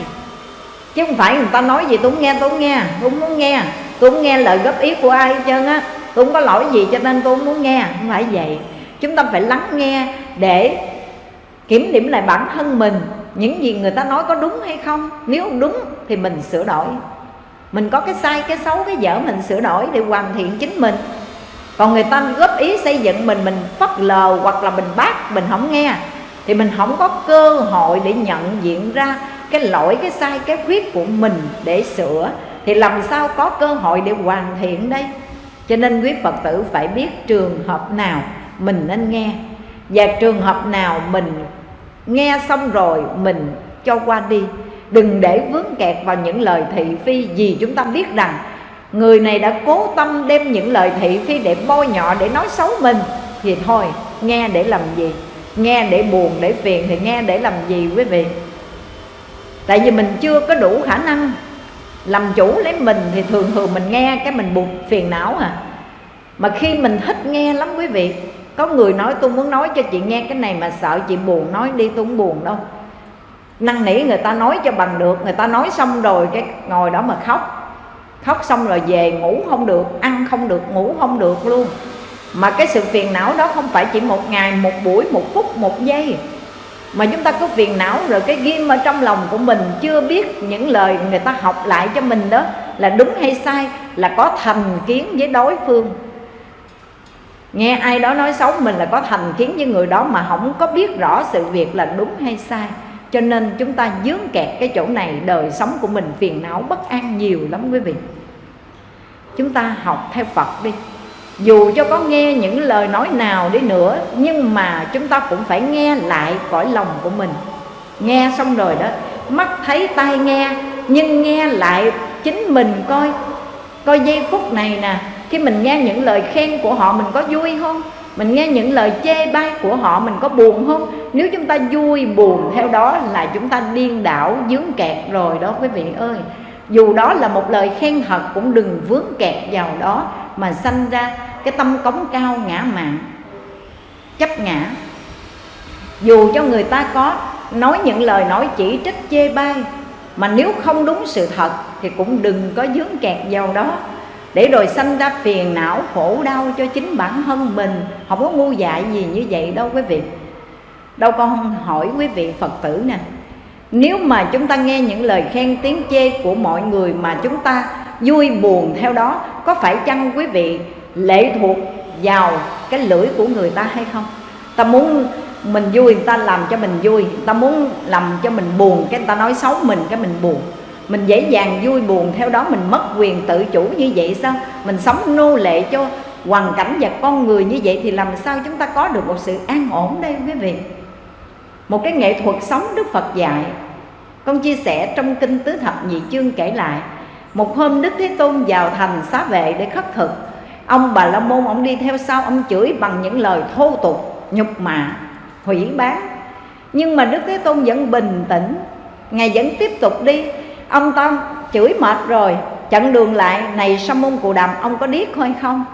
Chứ không phải người ta nói gì tôi không nghe, tôi không nghe, tôi không muốn nghe. Tôi không nghe lời góp ý của ai hết trơn á. Tôi không có lỗi gì cho nên tôi không muốn nghe, không phải vậy. Chúng ta phải lắng nghe để kiểm điểm lại bản thân mình. Những gì người ta nói có đúng hay không? Nếu đúng thì mình sửa đổi. Mình có cái sai, cái xấu, cái dở mình sửa đổi để hoàn thiện chính mình. Còn người ta góp ý xây dựng mình mình phất lờ hoặc là mình bác, mình không nghe, thì mình không có cơ hội để nhận diện ra cái lỗi, cái sai, cái khuyết của mình để sửa. Thì làm sao có cơ hội để hoàn thiện đây? Cho nên quý phật tử phải biết trường hợp nào mình nên nghe và trường hợp nào mình nghe xong rồi, mình cho qua đi. Đừng để vướng kẹt vào những lời thị phi vì chúng ta biết rằng người này đã cố tâm đem những lời thị phi để bôi nhọ, để nói xấu mình. Thì thôi, nghe để làm gì? Nghe để buồn, để phiền thì nghe để làm gì quý vị? Tại vì mình chưa có đủ khả năng làm chủ lấy mình thì thường thường mình nghe cái mình buồn phiền não à. Mà khi mình thích nghe lắm quý vị có người nói, tôi muốn nói cho chị nghe cái này mà sợ chị buồn, nói đi tôi không buồn đâu. Năn nỉ người ta nói cho bằng được, người ta nói xong rồi cái ngồi đó mà khóc. Khóc xong rồi về ngủ không được, ăn không được, ngủ không được luôn. Mà cái sự phiền não đó không phải chỉ một ngày, một buổi, một phút, một giây. Mà chúng ta có phiền não rồi cái ghim ở trong lòng của mình, chưa biết những lời người ta học lại cho mình đó là đúng hay sai, là có thành kiến với đối phương nghe ai đó nói xấu, mình là có thành kiến với người đó mà không có biết rõ sự việc là đúng hay sai. Cho nên chúng ta dướng kẹt cái chỗ này, đời sống của mình phiền não bất an nhiều lắm quý vị. Chúng ta học theo phật đi. Dù cho có nghe những lời nói nào đi nữa, nhưng mà chúng ta cũng phải nghe lại cõi lòng của mình. Nghe xong rồi đó, mắt thấy tai nghe, nhưng nghe lại chính mình coi. Coi giây phút này nè khi mình nghe những lời khen của họ mình có vui không? Mình nghe những lời chê bai của họ mình có buồn không? Nếu chúng ta vui buồn, theo đó là chúng ta điên đảo, dướng kẹt rồi đó, quý vị ơi. Dù đó là một lời khen thật, cũng đừng vướng kẹt vào đó mà sanh ra cái tâm cống cao ngã mạn, chấp ngã. Dù cho người ta có nói những lời nói chỉ trích, chê bai, mà nếu không đúng sự thật thì cũng đừng có dướng kẹt vào đó để rồi sanh ra phiền não khổ đau cho chính bản thân mình. Không có ngu dại gì như vậy đâu quý vị. Đâu con hỏi quý vị phật tử nè. Nếu mà chúng ta nghe những lời khen tiếng chê của mọi người mà chúng ta vui buồn theo đó, có phải chăng quý vị lệ thuộc vào cái lưỡi của người ta hay không? Ta muốn mình vui, người ta làm cho mình vui. Người ta muốn làm cho mình buồn, cái người ta nói xấu mình, cái mình buồn mình dễ dàng vui buồn, theo đó mình mất quyền tự chủ như vậy sao? Mình sống nô lệ cho hoàn cảnh và con người như vậy thì làm sao chúng ta có được một sự an ổn đây, quý vị? Một cái nghệ thuật sống đức phật dạy. Con chia sẻ trong kinh tứ thập nhị chương kể lại. Một hôm đức thế tôn vào thành xá vệ để khất thực. Ông bà la môn, ông đi theo sau, ông chửi bằng những lời thô tục, nhục mạ, hủy bán. Nhưng mà đức thế tôn vẫn bình tĩnh. Ngài vẫn tiếp tục đi ông ta chửi mệt rồi. Chặn đường lại, này sa môn cù đàm, ông có điếc hay không?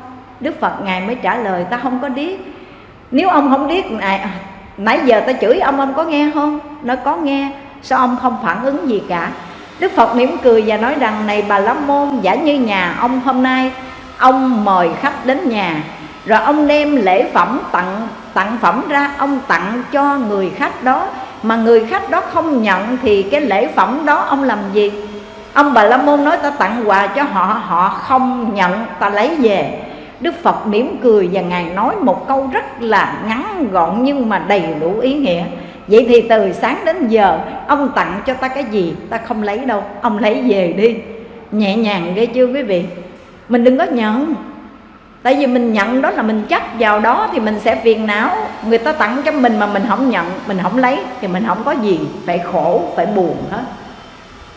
Đức phật ngài mới trả lời, ta không có điếc. Nếu ông không điếc này à, nãy giờ ta chửi ông ông có nghe không? Nó có nghe. Sao ông không phản ứng gì cả? Đức phật mỉm cười và nói rằng, này bà la môn, giả như nhà ông hôm nay, ông mời khách đến nhà. Rồi ông đem lễ phẩm tặng tặng phẩm ra, ông tặng cho người khách đó mà người khách đó không nhận thì cái lễ phẩm đó ông làm gì? Ông bà la môn nói ta tặng quà cho họ họ không nhận, ta lấy về. Đức phật mỉm cười và ngài nói một câu rất là ngắn gọn nhưng mà đầy đủ ý nghĩa. Vậy thì từ sáng đến giờ, ông tặng cho ta cái gì? Ta không lấy đâu, ông lấy về đi. Nhẹ nhàng ghê chưa quý vị? Mình đừng có nhận tại vì mình nhận đó là mình chấp vào đó thì mình sẽ phiền não. Người ta tặng cho mình mà mình không nhận, mình không lấy thì mình không có gì, phải khổ, phải buồn hết.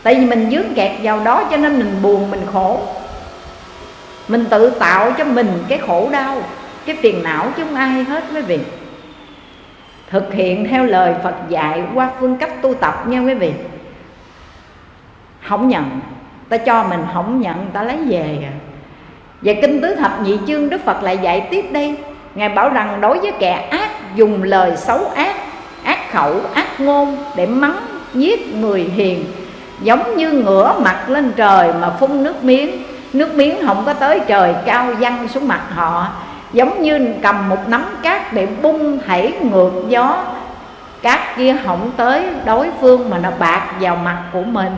Tại vì mình dướng kẹt vào đó cho nên mình buồn, mình khổ. Mình tự tạo cho mình cái khổ đau, cái phiền não chứ không ai hết quý vị. Thực hiện theo lời Phật dạy qua phương cách tu tập nha quý vị. Không nhận ta cho mình không nhận ta lấy về à và kinh tứ thập nhị chương Đức Phật lại dạy tiếp đây. Ngài bảo rằng đối với kẻ ác dùng lời xấu ác Ác khẩu, ác ngôn để mắng, giết người hiền Giống như ngửa mặt lên trời mà phun nước miếng. Nước miếng không có tới trời cao văng xuống mặt họ Giống như cầm một nắm cát để bung hãy ngược gió. Cát kia không tới đối phương mà nó bạc vào mặt của mình.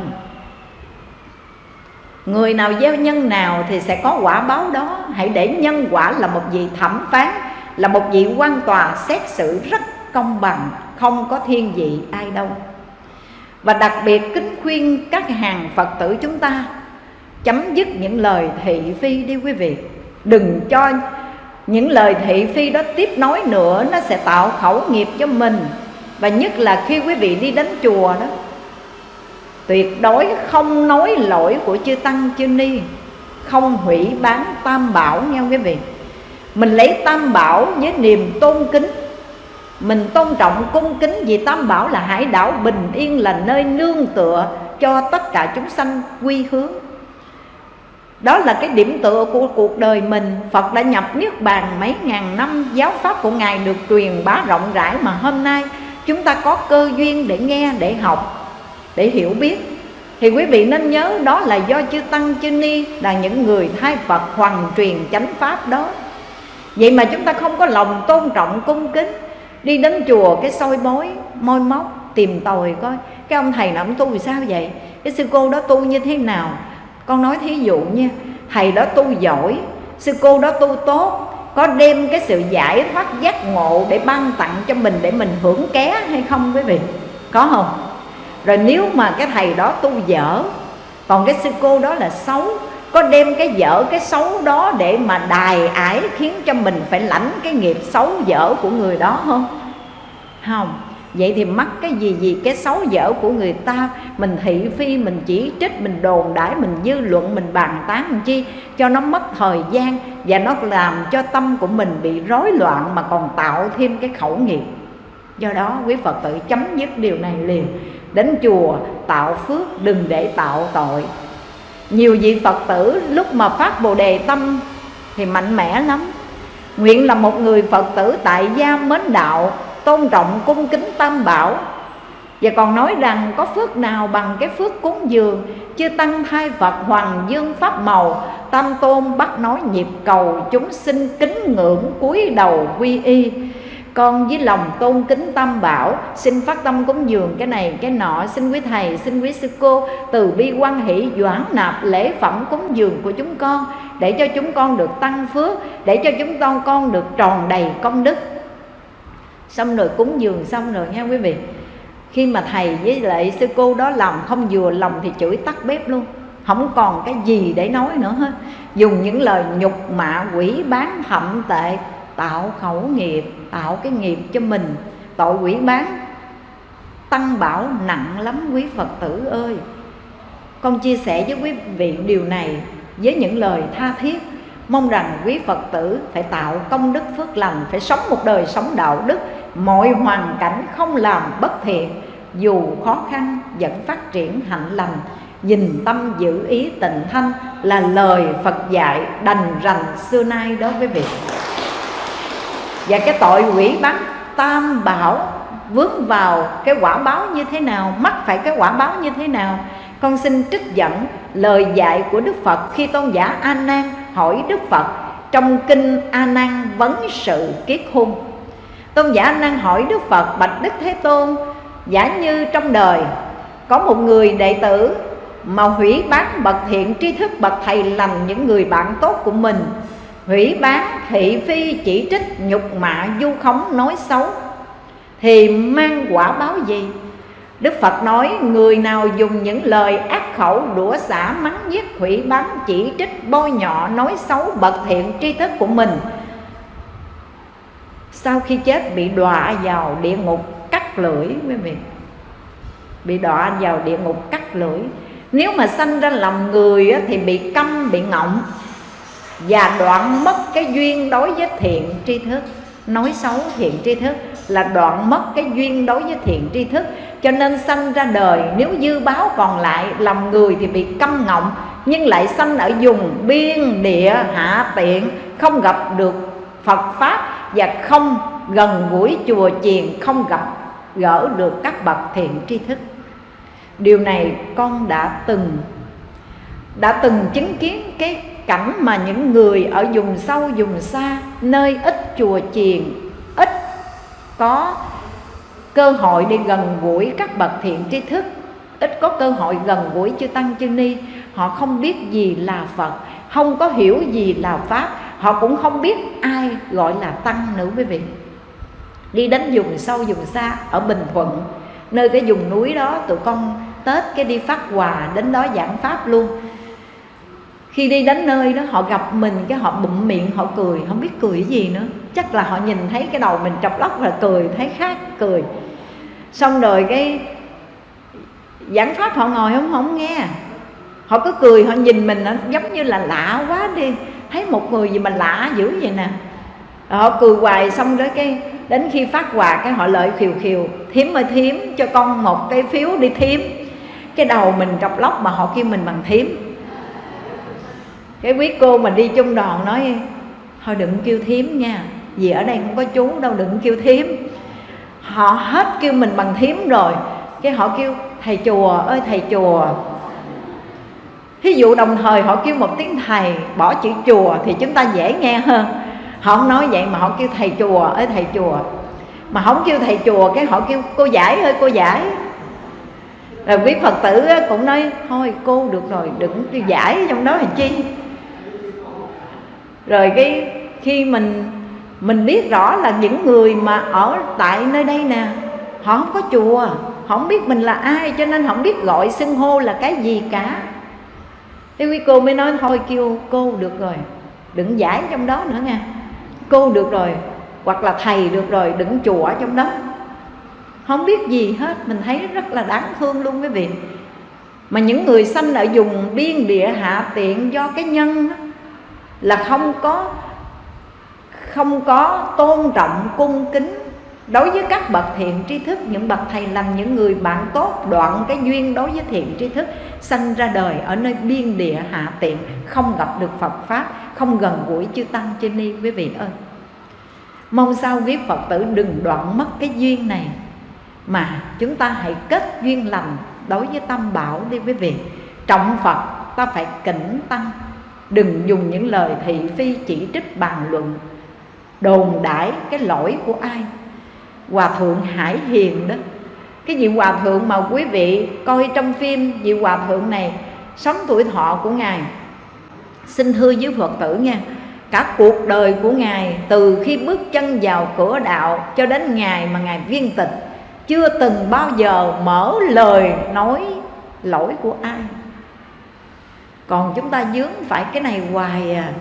Người nào gieo nhân nào thì sẽ có quả báo đó. Hãy để nhân quả là một vị thẩm phán, Là một vị quan tòa xét xử rất công bằng, Không có thiên vị ai đâu. Và đặc biệt kính khuyên các hàng Phật tử chúng ta, Chấm dứt những lời thị phi đi quý vị. Đừng cho những lời thị phi đó tiếp nối nữa, Nó sẽ tạo khẩu nghiệp cho mình. Và nhất là khi quý vị đi đến chùa đó tuyệt đối không nói lỗi của chư tăng chư ni. Không hủy bán tam bảo nha quý vị. Mình lấy tam bảo với niềm tôn kính. Mình tôn trọng cung kính vì tam bảo là hải đảo bình yên là nơi nương tựa cho tất cả chúng sanh quy hướng. Đó là cái điểm tựa của cuộc đời mình. Phật đã nhập Niết Bàn mấy ngàn năm Giáo pháp của Ngài được truyền bá rộng rãi Mà hôm nay chúng ta có cơ duyên để nghe, để học để hiểu biết. Thì quý vị nên nhớ đó là do chư tăng, chư ni là những người thay Phật hoàn truyền chánh pháp đó. Vậy mà chúng ta không có lòng tôn trọng cung kính, đi đến chùa cái soi bói môi móc, tìm tòi coi. Cái ông thầy nào ông tu vì sao vậy? Cái sư cô đó tu như thế nào? Con nói thí dụ nha, thầy đó tu giỏi, sư cô đó tu tốt, có đem cái sự giải thoát giác ngộ để ban tặng cho mình để mình hưởng ké hay không quý vị? Có không? Rồi nếu mà cái thầy đó tu dở, còn cái sư cô đó là xấu, có đem cái dở cái xấu đó để mà đài ải khiến cho mình phải lãnh cái nghiệp xấu dở của người đó không? Không. Vậy thì mắc cái gì gì cái xấu dở của người ta? Mình thị phi, mình chỉ trích, mình đồn đãi, mình dư luận, mình bàn tán mình chi? Cho nó mất thời gian và nó làm cho tâm của mình bị rối loạn mà còn tạo thêm cái khẩu nghiệp. Do đó quý phật tử chấm dứt điều này liền đến chùa, tạo phước, đừng để tạo tội. Nhiều vị phật tử lúc mà phát bồ đề tâm thì mạnh mẽ lắm. Nguyện là một người phật tử tại gia mến đạo, tôn trọng cung kính tam bảo. Và còn nói rằng có phước nào bằng cái phước cúng dường, Chư Tăng thai Phật Hoàng Dương Pháp Màu, Tam Tôn bắt nói nhịp cầu Chúng sinh kính ngưỡng cúi đầu quy y con với lòng tôn kính tam bảo, xin phát tâm cúng dường cái này, cái nọ. Xin quý thầy, xin quý sư cô từ bi quan hỷ, doãn nạp lễ phẩm cúng dường của chúng con, để cho chúng con được tăng phước, để cho chúng con con được tròn đầy công đức. Xong rồi cúng dường xong rồi nha quý vị? Khi mà thầy với lại sư cô đó làm không vừa lòng thì chửi tắt bếp luôn. Không còn cái gì để nói nữa hết. Dùng những lời nhục mạ, quỷ bán hậm tệ, tạo khẩu nghiệp tạo cái nghiệp cho mình. Tội quỷ bán. Tăng bảo nặng lắm quý phật tử ơi. Con chia sẻ với quý vị điều này với những lời tha thiết. Mong rằng quý phật tử phải tạo công đức phước lành, phải sống một đời sống đạo đức. Mọi hoàn cảnh không làm bất thiện, dù khó khăn vẫn phát triển hạnh lành. Nhìn tâm giữ ý tịnh thanh là lời Phật dạy đành rành xưa nay đối với việc và cái tội quỷ bắn tam bảo vướng vào cái quả báo như thế nào, mắc phải cái quả báo như thế nào, con xin trích dẫn lời dạy của Đức Phật khi tôn giả A Nan hỏi Đức Phật trong kinh A Nan vấn sự kiết hôn tôn giả A Nan hỏi Đức Phật, bạch Đức Thế Tôn, giả như trong đời có một người đệ tử mà hủy bán bậc thiện tri thức, bậc thầy lành những người bạn tốt của mình hủy bán thị phi chỉ trích nhục mạ du khống nói xấu. Thì mang quả báo gì? Đức Phật nói, người nào dùng những lời ác khẩu đũa xả mắng giết hủy bán chỉ trích bôi nhọ nói xấu bậc thiện tri thức của mình. Sau khi chết, bị đọa vào địa ngục cắt lưỡi quý vị bị đọa vào địa ngục cắt lưỡi. Nếu mà sanh ra lòng người thì bị câm, bị ngọng và đoạn mất cái duyên đối với thiện tri thức. Nói xấu thiện tri thức là đoạn mất cái duyên đối với thiện tri thức. Cho nên sanh ra đời, nếu dư báo còn lại, lòng người thì bị câm ngọng, nhưng lại sanh ở vùng biên địa hạ tiện, không gặp được Phật pháp và không gần gũi chùa chiền, không gặp gỡ được các bậc thiện tri thức. Điều này con đã từng đã từng chứng kiến cái cảnh mà những người ở vùng sâu, vùng xa, nơi ít chùa chiền, ít có cơ hội đi gần gũi các bậc thiện tri thức, ít có cơ hội gần gũi chư tăng chư ni. Họ không biết gì là phật, không có hiểu gì là pháp, họ cũng không biết ai gọi là tăng nữa quý vị. Đi đến vùng sâu, vùng xa ở bình thuận, nơi cái vùng núi đó, tụi con tết cái đi phát quà đến đó giảng pháp luôn khi đi đến nơi đó, họ gặp mình cái họ bụm miệng, họ cười, không biết cười cái gì nữa. Chắc là họ nhìn thấy cái đầu mình trọc lóc là cười, thấy khác, cười. Xong rồi cái giảng pháp họ ngồi không không nghe. Họ cứ cười, họ nhìn mình, nó giống như là lạ quá đi. Thấy một người gì mà lạ dữ vậy nè. Họ cười hoài, xong rồi cái đến khi phát quà, cái họ lợi khiều khiều thiếm ơi thiếm cho con một cái phiếu đi thiếm cái đầu mình trọc lóc mà họ kêu mình bằng thiếm cái quý cô mà đi chung đoàn nói, thôi đừng kêu thiếm nha, vì ở đây không có chú đâu, đừng kêu thiếm họ hết kêu mình bằng thiếm rồi, cái họ kêu, thầy chùa ơi, thầy chùa. Thí dụ đồng thời họ kêu một tiếng thầy, Bỏ chữ chùa thì chúng ta dễ nghe hơn. Họ không nói vậy mà họ kêu, thầy chùa ơi, thầy chùa. Mà không kêu thầy chùa, cái họ kêu, cô giải ơi, cô giải. Rồi quý Phật tử cũng nói, Thôi cô được rồi, đừng kêu giải trong đó là chi. Rồi cái khi mình mình biết rõ là những người mà ở tại nơi đây nè Họ không có chùa Họ không biết mình là ai cho nên họ không biết gọi xưng hô là cái gì cả. Thế quý cô mới nói thôi kêu cô được rồi Đừng giải trong đó nữa nha. Cô được rồi Hoặc là thầy được rồi đừng chùa ở trong đó. Không biết gì hết Mình thấy rất là đáng thương luôn quý vị. Mà những người sanh ở vùng biên địa hạ tiện Do cái nhân đó, là không có Không có tôn trọng cung kính Đối với các bậc thiện tri thức. Những bậc thầy lành, những người bạn tốt Đoạn cái duyên đối với thiện tri thức Sanh ra đời ở nơi biên địa hạ tiện Không gặp được Phật Pháp Không gần gũi chư Tăng chư Ni. Quý vị ơi Mong sao quý Phật tử đừng đoạn mất cái duyên này Mà chúng ta hãy kết duyên lành Đối với tâm bảo đi quý vị. Trọng Phật ta phải kính tăng Đừng dùng những lời thị phi chỉ trích bàn luận. Đồn đãi cái lỗi của ai? Hòa thượng hải hiền đó. Cái vị hòa thượng mà quý vị coi trong phim vị hòa thượng này sống tuổi thọ của ngài. Xin thưa với phật tử nha. Cả cuộc đời của ngài từ khi bước chân vào cửa đạo cho đến ngày mà ngài viên tịch, chưa từng bao giờ mở lời nói lỗi của ai còn chúng ta dướng phải cái này hoài à.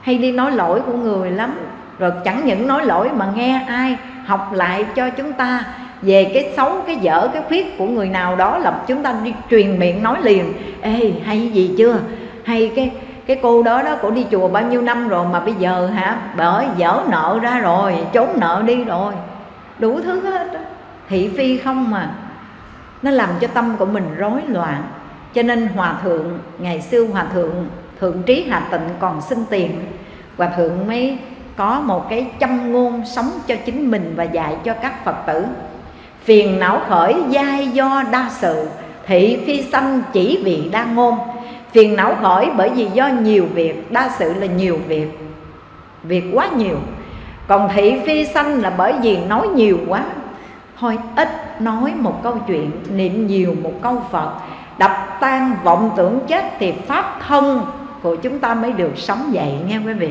Hay đi nói lỗi của người lắm. Rồi chẳng những nói lỗi mà nghe ai học lại cho chúng ta về cái xấu, cái dở, cái khuyết của người nào đó là chúng ta đi truyền miệng nói liền. Ê, hay gì chưa? Hay cái cái cô đó đó cổ đi chùa bao nhiêu năm rồi mà bây giờ hả? Bởi dở nợ ra rồi, trốn nợ đi rồi. Đủ thứ hết đó. thị phi không mà nó làm cho tâm của mình rối loạn cho nên hòa thượng, ngày xưa hòa thượng thượng trí hà tịnh còn xin tiền. Hòa thượng mới có một cái châm ngôn sống cho chính mình và dạy cho các phật tử. Phiền não khởi giai do đa sự, thị phi sanh chỉ vì đa ngôn. Phiền não khởi bởi vì do nhiều việc, đa sự là nhiều việc việc quá nhiều. Còn thị phi sanh là bởi vì nói nhiều quá. Thôi ít nói một câu chuyện, niệm nhiều một câu phật đập tan vọng tưởng chết thì pháp thân của chúng ta mới được sống dậy nghe quý vị.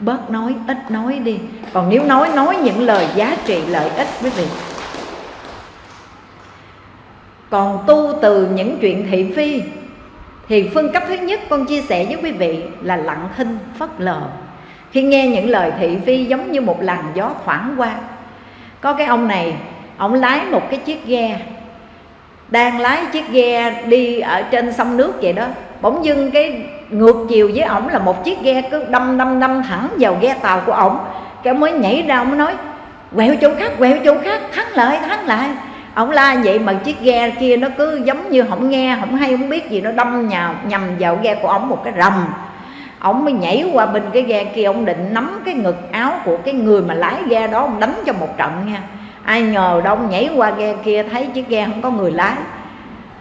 Bớt nói, ít nói đi. Còn nếu nói nói những lời giá trị lợi ích quý vị. Còn tu từ những chuyện thị phi, thì phương cấp thứ nhất con chia sẻ với quý vị là lặng thinh, phất lờ. Khi nghe những lời thị phi giống như một làn gió thoảng qua, có cái ông này, ông lái một cái chiếc ghe đang lái chiếc ghe đi ở trên sông nước vậy đó. Bỗng dưng cái ngược chiều với ổng là một chiếc ghe cứ đâm đâm đâm thẳng vào ghe tàu của ổng. Cái mới nhảy ra, ổng nói, quẹo chỗ khác, quẹo chỗ khác, thắng lại thắng lại. Ổng la vậy mà chiếc ghe kia nó cứ giống như không nghe, không hay, không biết gì, nó đâm nhào, nhầm vào ghe của ổng một cái rầm. Ổng mới nhảy qua bên cái ghe kia ông định nắm cái ngực áo của cái người mà lái ghe đó ông đánh cho một trận nha ai ngờ đông nhảy qua ghe kia thấy chiếc ghe không có người lái.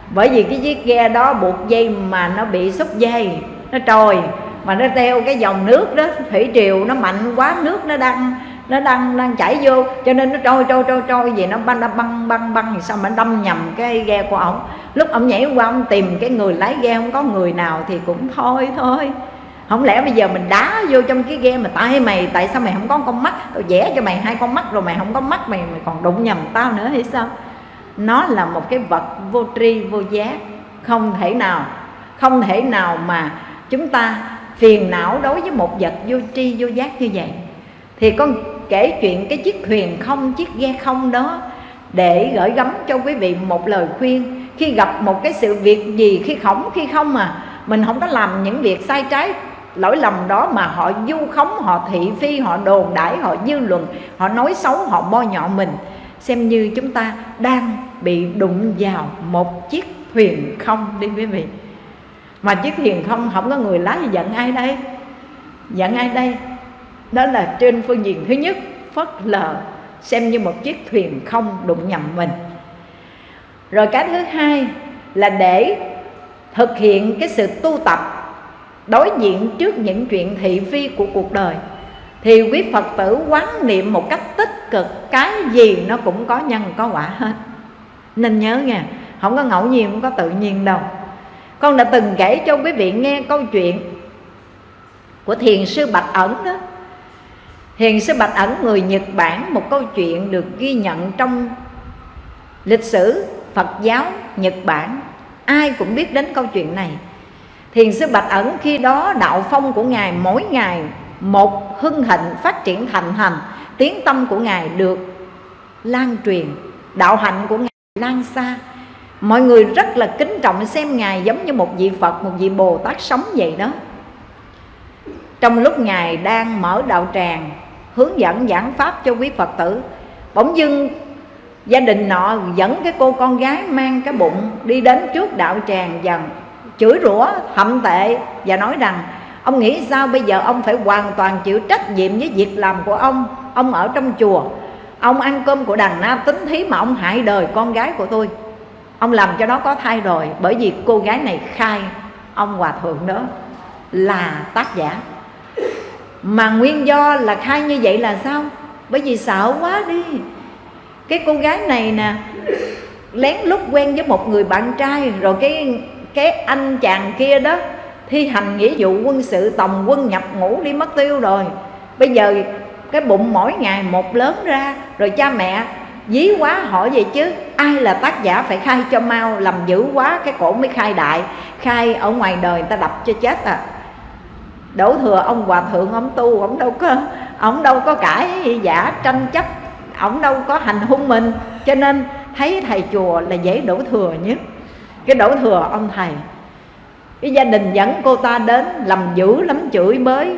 Bởi vì cái chiếc ghe đó buộc dây mà nó bị xúc dây, nó trồi mà nó theo cái dòng nước đó, thủy triều nó mạnh quá, nước nó đang nó đang đang chảy vô, cho nên nó trôi trôi trôi trôi gì nó băng băng băng băng thì sao mà đâm nhầm cái ghe của ổng. Lúc ổng nhảy qua ông tìm cái người lái ghe, không có người nào thì cũng thôi thôi không lẽ bây giờ mình đá vô trong cái ghe mà tại mày, tại sao mày không có con mắt? Tao vẽ cho mày hai con mắt rồi mày không có mắt, mày mày còn đụng nhầm tao nữa hay sao? Nó là một cái vật vô tri, vô giác, không thể nào, không thể nào mà chúng ta phiền não đối với một vật vô tri, vô giác như vậy. Thì con kể chuyện cái chiếc thuyền không, chiếc ghe không đó để gửi gắm cho quý vị một lời khuyên. Khi gặp một cái sự việc gì, khi khổng, khi không mà mình không có làm những việc sai trái lỗi lầm đó mà họ du khống, họ thị phi, họ đồn đãi, họ dư luận, họ nói xấu, họ bo nhọ mình. Xem như chúng ta đang bị đụng vào một chiếc thuyền không đi quý vị. Mà chiếc thuyền không không có người lái giận ai đây? Giận ai đây? Đó là trên phương diện thứ nhất phất lờ xem như một chiếc thuyền không đụng nhầm mình. Rồi cái thứ hai là để thực hiện cái sự tu tập đối diện trước những chuyện thị phi của cuộc đời. Thì quý phật tử quán niệm một cách tích cực, cái gì nó cũng có nhân, có quả hết. Nên nhớ nha, không có ngẫu nhiên, không có tự nhiên đâu. Con đã từng kể cho quý vị nghe câu chuyện của thiền sư bạch ẩn đó. Thiền sư bạch ẩn người nhật bản một câu chuyện được ghi nhận trong lịch sử phật giáo nhật bản. Ai cũng biết đến câu chuyện này thiền sư bạch ẩn, khi đó đạo phong của ngài mỗi ngày một hưng hạnh phát triển thành hành, tiếng tâm của ngài được lan truyền, đạo hạnh của ngài lan xa. Mọi người rất là kính trọng xem ngài giống như một vị phật, một vị bồ tát sống vậy đó. Trong lúc ngài đang mở đạo tràng, hướng dẫn giảng pháp cho quý phật tử, bỗng dưng gia đình nọ dẫn cái cô con gái mang cái bụng đi đến trước đạo tràng dần chửi rủa, thậm tệ và nói rằng, ông nghĩ sao bây giờ ông phải hoàn toàn chịu trách nhiệm với việc làm của ông? Ông ở trong chùa, ông ăn cơm của đàn na tính thí mà ông hại đời con gái của tôi. Ông làm cho nó có thai rồi, bởi vì cô gái này khai ông hòa thượng đó là tác giả. Mà nguyên do là khai như vậy là sao? Bởi vì sợ quá đi. Cái cô gái này nè, lén lút quen với một người bạn trai, rồi cái cái anh chàng kia đó, thi hành nghĩa vụ quân sự, tòng quân nhập ngũ đi mất tiêu rồi. Bây giờ cái bụng mỗi ngày một lớn ra, rồi cha mẹ dí quá hỏi vậy chứ, ai là tác giả phải khai cho mau, làm dữ quá, cái cổ mới khai đại. Khai ở ngoài đời người ta đập cho chết à. Đổ thừa ông hòa thượng, ông tu, ông đâu có, ông đâu có cãi giả tranh chấp, ông đâu có hành hung mình. Cho nên thấy thầy chùa là dễ đổ thừa nhất cái đổ thừa ông thầy. Cái gia đình dẫn cô ta đến làm dữ lắm chửi bới.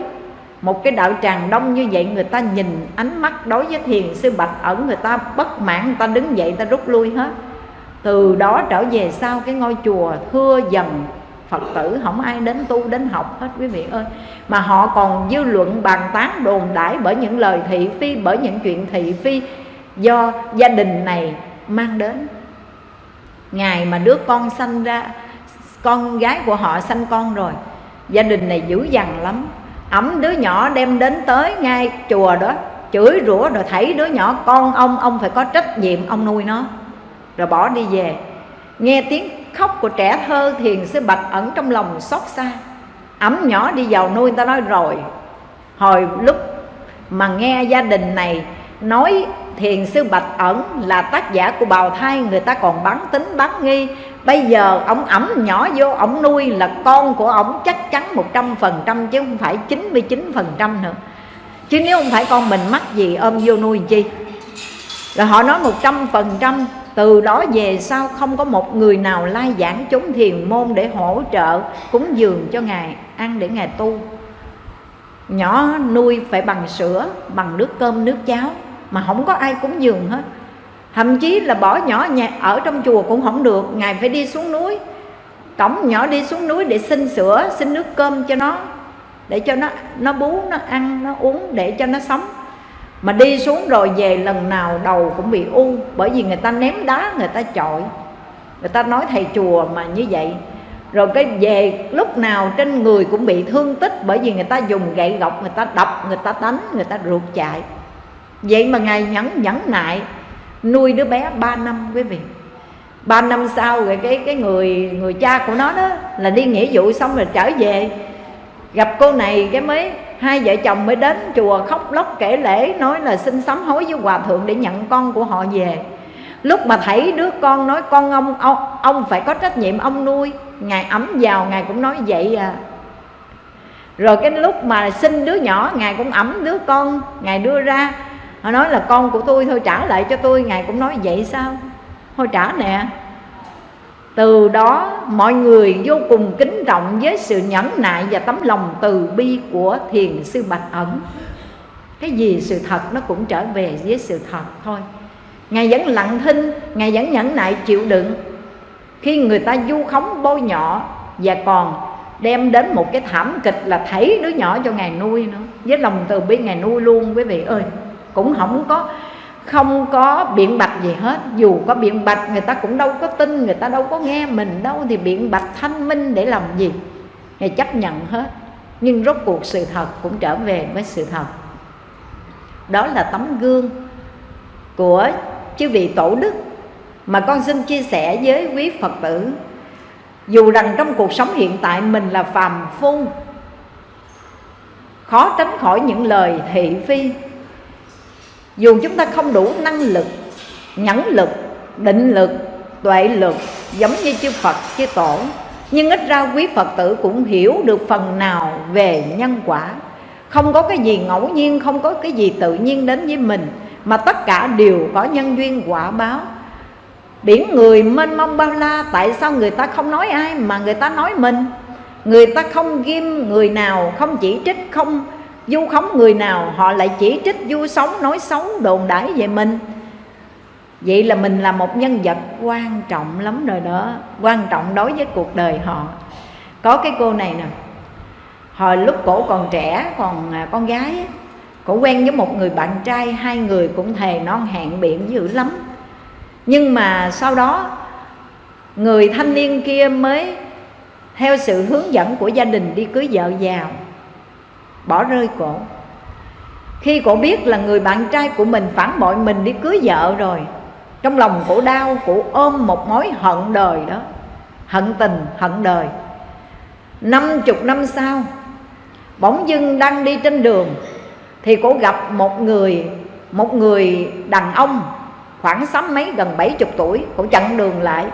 Một cái đạo tràng đông như vậy người ta nhìn ánh mắt đối với thiền sư bạch ẩn, người ta bất mãn, người ta đứng dậy ta rút lui hết. Từ đó trở về sau cái ngôi chùa thưa dần, phật tử, không ai đến tu, đến học hết quý vị ơi. Mà họ còn dư luận, bàn tán đồn đãi bởi những lời thị phi, bởi những chuyện thị phi do gia đình này mang đến ngày mà đứa con sanh ra, con gái của họ sanh con rồi, gia đình này dữ dằn lắm. Ẩm đứa nhỏ đem đến tới ngay chùa đó, chửi rủa rồi thấy đứa nhỏ, con ông ông phải có trách nhiệm, ông nuôi nó. Rồi bỏ đi về. Nghe tiếng khóc của trẻ thơ thiền sư bạch ẩn trong lòng xót xa. Ẩm nhỏ đi vào nuôi người ta nói, rồi, hồi lúc mà nghe gia đình này nói thiền sư bạch ẩn là tác giả của bào thai người ta còn bán tính bán nghi. Bây giờ ông ẩm nhỏ vô, ông nuôi là con của ông chắc chắn một trăm phần trăm chứ không phải chín mươi chín phần trăm nữa. Chứ nếu không phải con mình mắc gì, ôm vô nuôi chi? Rồi họ nói một trăm phần trăm, từ đó về sau không có một người nào lai giảng chúng thiền môn để hỗ trợ cúng dường cho ngài ăn để ngài tu. Nhỏ nuôi phải bằng sữa, bằng nước cơm, nước cháo mà không có ai cúng dường hết. Thậm chí là bỏ nhỏ nhà ở trong chùa cũng không được, ngài phải đi xuống núi. Cổng nhỏ đi xuống núi để xin sữa, xin nước cơm cho nó, để cho nó nó bú, nó ăn, nó uống, để cho nó sống. Mà đi xuống rồi về lần nào đầu cũng bị u, bởi vì người ta ném đá, người ta chọi. Người ta nói thầy chùa mà như vậy. Rồi cái về lúc nào trên người cũng bị thương tích, bởi vì người ta dùng gậy gọc, người ta đập, người ta đánh, người ta ruột chạy vậy mà ngài nhẫn nhẫn nại nuôi đứa bé 3 năm quý vị. Ba năm sau rồi cái cái người người cha của nó đó là đi nghĩa vụ xong rồi trở về. Gặp cô này cái mới hai vợ chồng mới đến chùa khóc lóc kể lễ nói là xin sám hối với hòa thượng để nhận con của họ về. Lúc mà thấy đứa con nói con ông ông, ông phải có trách nhiệm ông nuôi. Ngài ấm vào ngài cũng nói vậy à. Rồi cái lúc mà sinh đứa nhỏ ngài cũng ẩm đứa con ngài đưa ra họ nói là con của tôi thôi, trả lại cho tôi. Ngài cũng nói vậy sao? Thôi trả nè. Từ đó, mọi người vô cùng kính trọng với sự nhẫn nại và tấm lòng từ bi của thiền sư bạch ẩn. Cái gì sự thật nó cũng trở về với sự thật thôi. Ngài vẫn lặng thinh, ngài vẫn nhẫn nại, chịu đựng. Khi người ta du khống bôi nhọ và còn đem đến một cái thảm kịch là thấy đứa nhỏ cho ngài nuôi nữa, với lòng từ bi ngài nuôi luôn, quý vị ơi cũng không có không có biện bạch gì hết. Dù có biện bạch, người ta cũng đâu có tin, người ta đâu có nghe mình đâu, thì biện bạch thanh minh để làm gì? Người chấp nhận hết. Nhưng rốt cuộc sự thật cũng trở về với sự thật. Đó là tấm gương của chư vị tổ đức mà con xin chia sẻ với quý phật tử. Dù rằng trong cuộc sống hiện tại mình là phàm phu, khó tránh khỏi những lời thị phi dù chúng ta không đủ năng lực, nhẫn lực, định lực, tuệ lực, giống như chư phật, chư tổ, nhưng ít ra quý phật tử cũng hiểu được phần nào về nhân quả. Không có cái gì ngẫu nhiên, không có cái gì tự nhiên đến với mình, mà tất cả đều có nhân duyên quả báo. Biển người mênh mông bao la, tại sao người ta không nói ai mà người ta nói mình? Người ta không ghim người nào, không chỉ trích, không du khống người nào, họ lại chỉ trích du sống nói xấu đồn đãi về mình. Vậy là mình là một nhân vật quan trọng lắm rồi đó, quan trọng đối với cuộc đời họ. Có cái cô này nè, hồi lúc cổ còn trẻ, còn à, con gái cổ quen với một người bạn trai, hai người cũng thề non hẹn biển dữ lắm. Nhưng mà sau đó, người thanh niên kia mới theo sự hướng dẫn của gia đình đi cưới vợ vào bỏ rơi cổ. Khi cổ biết là người bạn trai của mình phản bội mình đi cưới vợ rồi, trong lòng cổ đau, cổ ôm một mối hận đời đó. Hận tình, hận đời. Năm chục năm sau, bỗng dưng đang đi trên đường, thì cổ gặp một người một người đàn ông khoảng sáu mấy, gần bảy chục tuổi. Cổ chặn đường lại,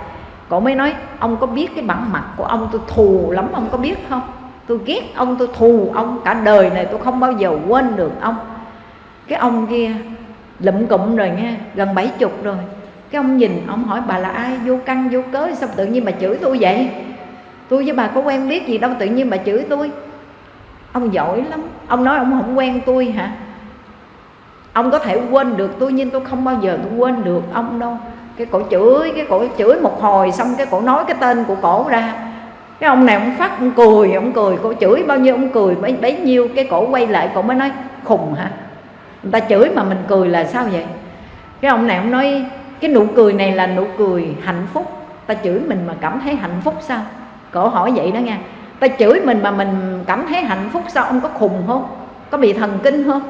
cổ mới nói, ông có biết cái bản mặt của ông tôi thù lắm, ông có biết không? Tôi ghét ông, tôi thù ông cả đời này, tôi không bao giờ quên được ông. Cái ông kia lụm cụm rồi nghe, gần bảy chục rồi. Cái ông nhìn, ông hỏi bà là ai? Vô căn, vô cớ, sao tự nhiên bà chửi tôi vậy? Tôi với bà có quen biết gì đâu, tự nhiên bà chửi tôi. Ông giỏi lắm. Ông nói ông không quen tôi hả? Ông có thể quên được tôi, nhưng tôi không bao giờ tôi quên được ông đâu. Cái cổ chửi, cái cổ chửi một hồi xong, cái cổ nói cái tên của cổ ra cái ông này ông phát ông cười ông cười. Cổ chửi bao nhiêu ông cười bấy, bấy nhiêu. Cái cổ quay lại cổ mới nói khùng hả? Người ta chửi mà mình cười là sao vậy? Cái ông này ông nói cái nụ cười này là nụ cười hạnh phúc. Ta chửi mình mà cảm thấy hạnh phúc sao? Cổ hỏi vậy đó nha. Ta chửi mình mà mình cảm thấy hạnh phúc sao? Ông có khùng không? Có bị thần kinh không?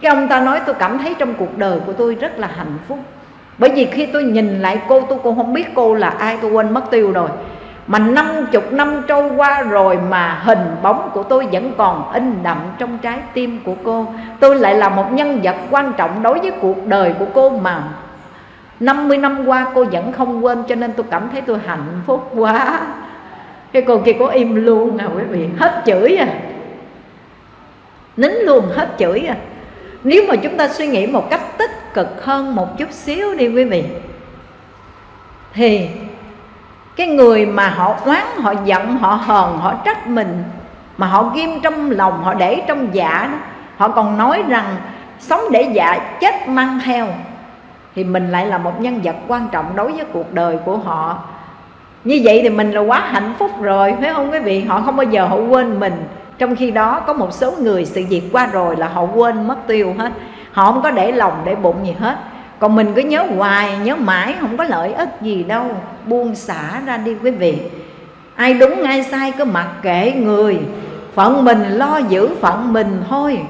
Cái ông ta nói tôi cảm thấy trong cuộc đời của tôi rất là hạnh phúc. Bởi vì khi tôi nhìn lại cô tôi cũng không biết cô là ai tôi quên mất tiêu rồi mà năm chục năm trôi qua rồi mà hình bóng của tôi vẫn còn in đậm trong trái tim của cô. Tôi lại là một nhân vật quan trọng đối với cuộc đời của cô mà. 50 năm qua cô vẫn không quên, cho nên tôi cảm thấy tôi hạnh phúc quá. Cái cô kia có im luôn à quý vị. Hết chửi à. Nín luôn, hết chửi à. Nếu mà chúng ta suy nghĩ một cách tích cực hơn một chút xíu đi, quý vị, thì cái người mà họ oán, họ giận, họ hờn, họ trách mình, mà họ ghim trong lòng, họ để trong dạ đó, họ còn nói rằng sống để dạ chết mang theo, thì mình lại là một nhân vật quan trọng đối với cuộc đời của họ. Như vậy thì mình là quá hạnh phúc rồi, phải không quý vị? Họ không bao giờ họ quên mình. Trong khi đó có một số người sự việc qua rồi là họ quên, mất tiêu hết. Họ không có để lòng để bụng gì hết còn mình cứ nhớ hoài, nhớ mãi, không có lợi ích gì đâu. Buông xả ra đi quý vị. Ai đúng, ai sai, cứ mặc kệ người. Phận mình lo giữ phận mình thôi.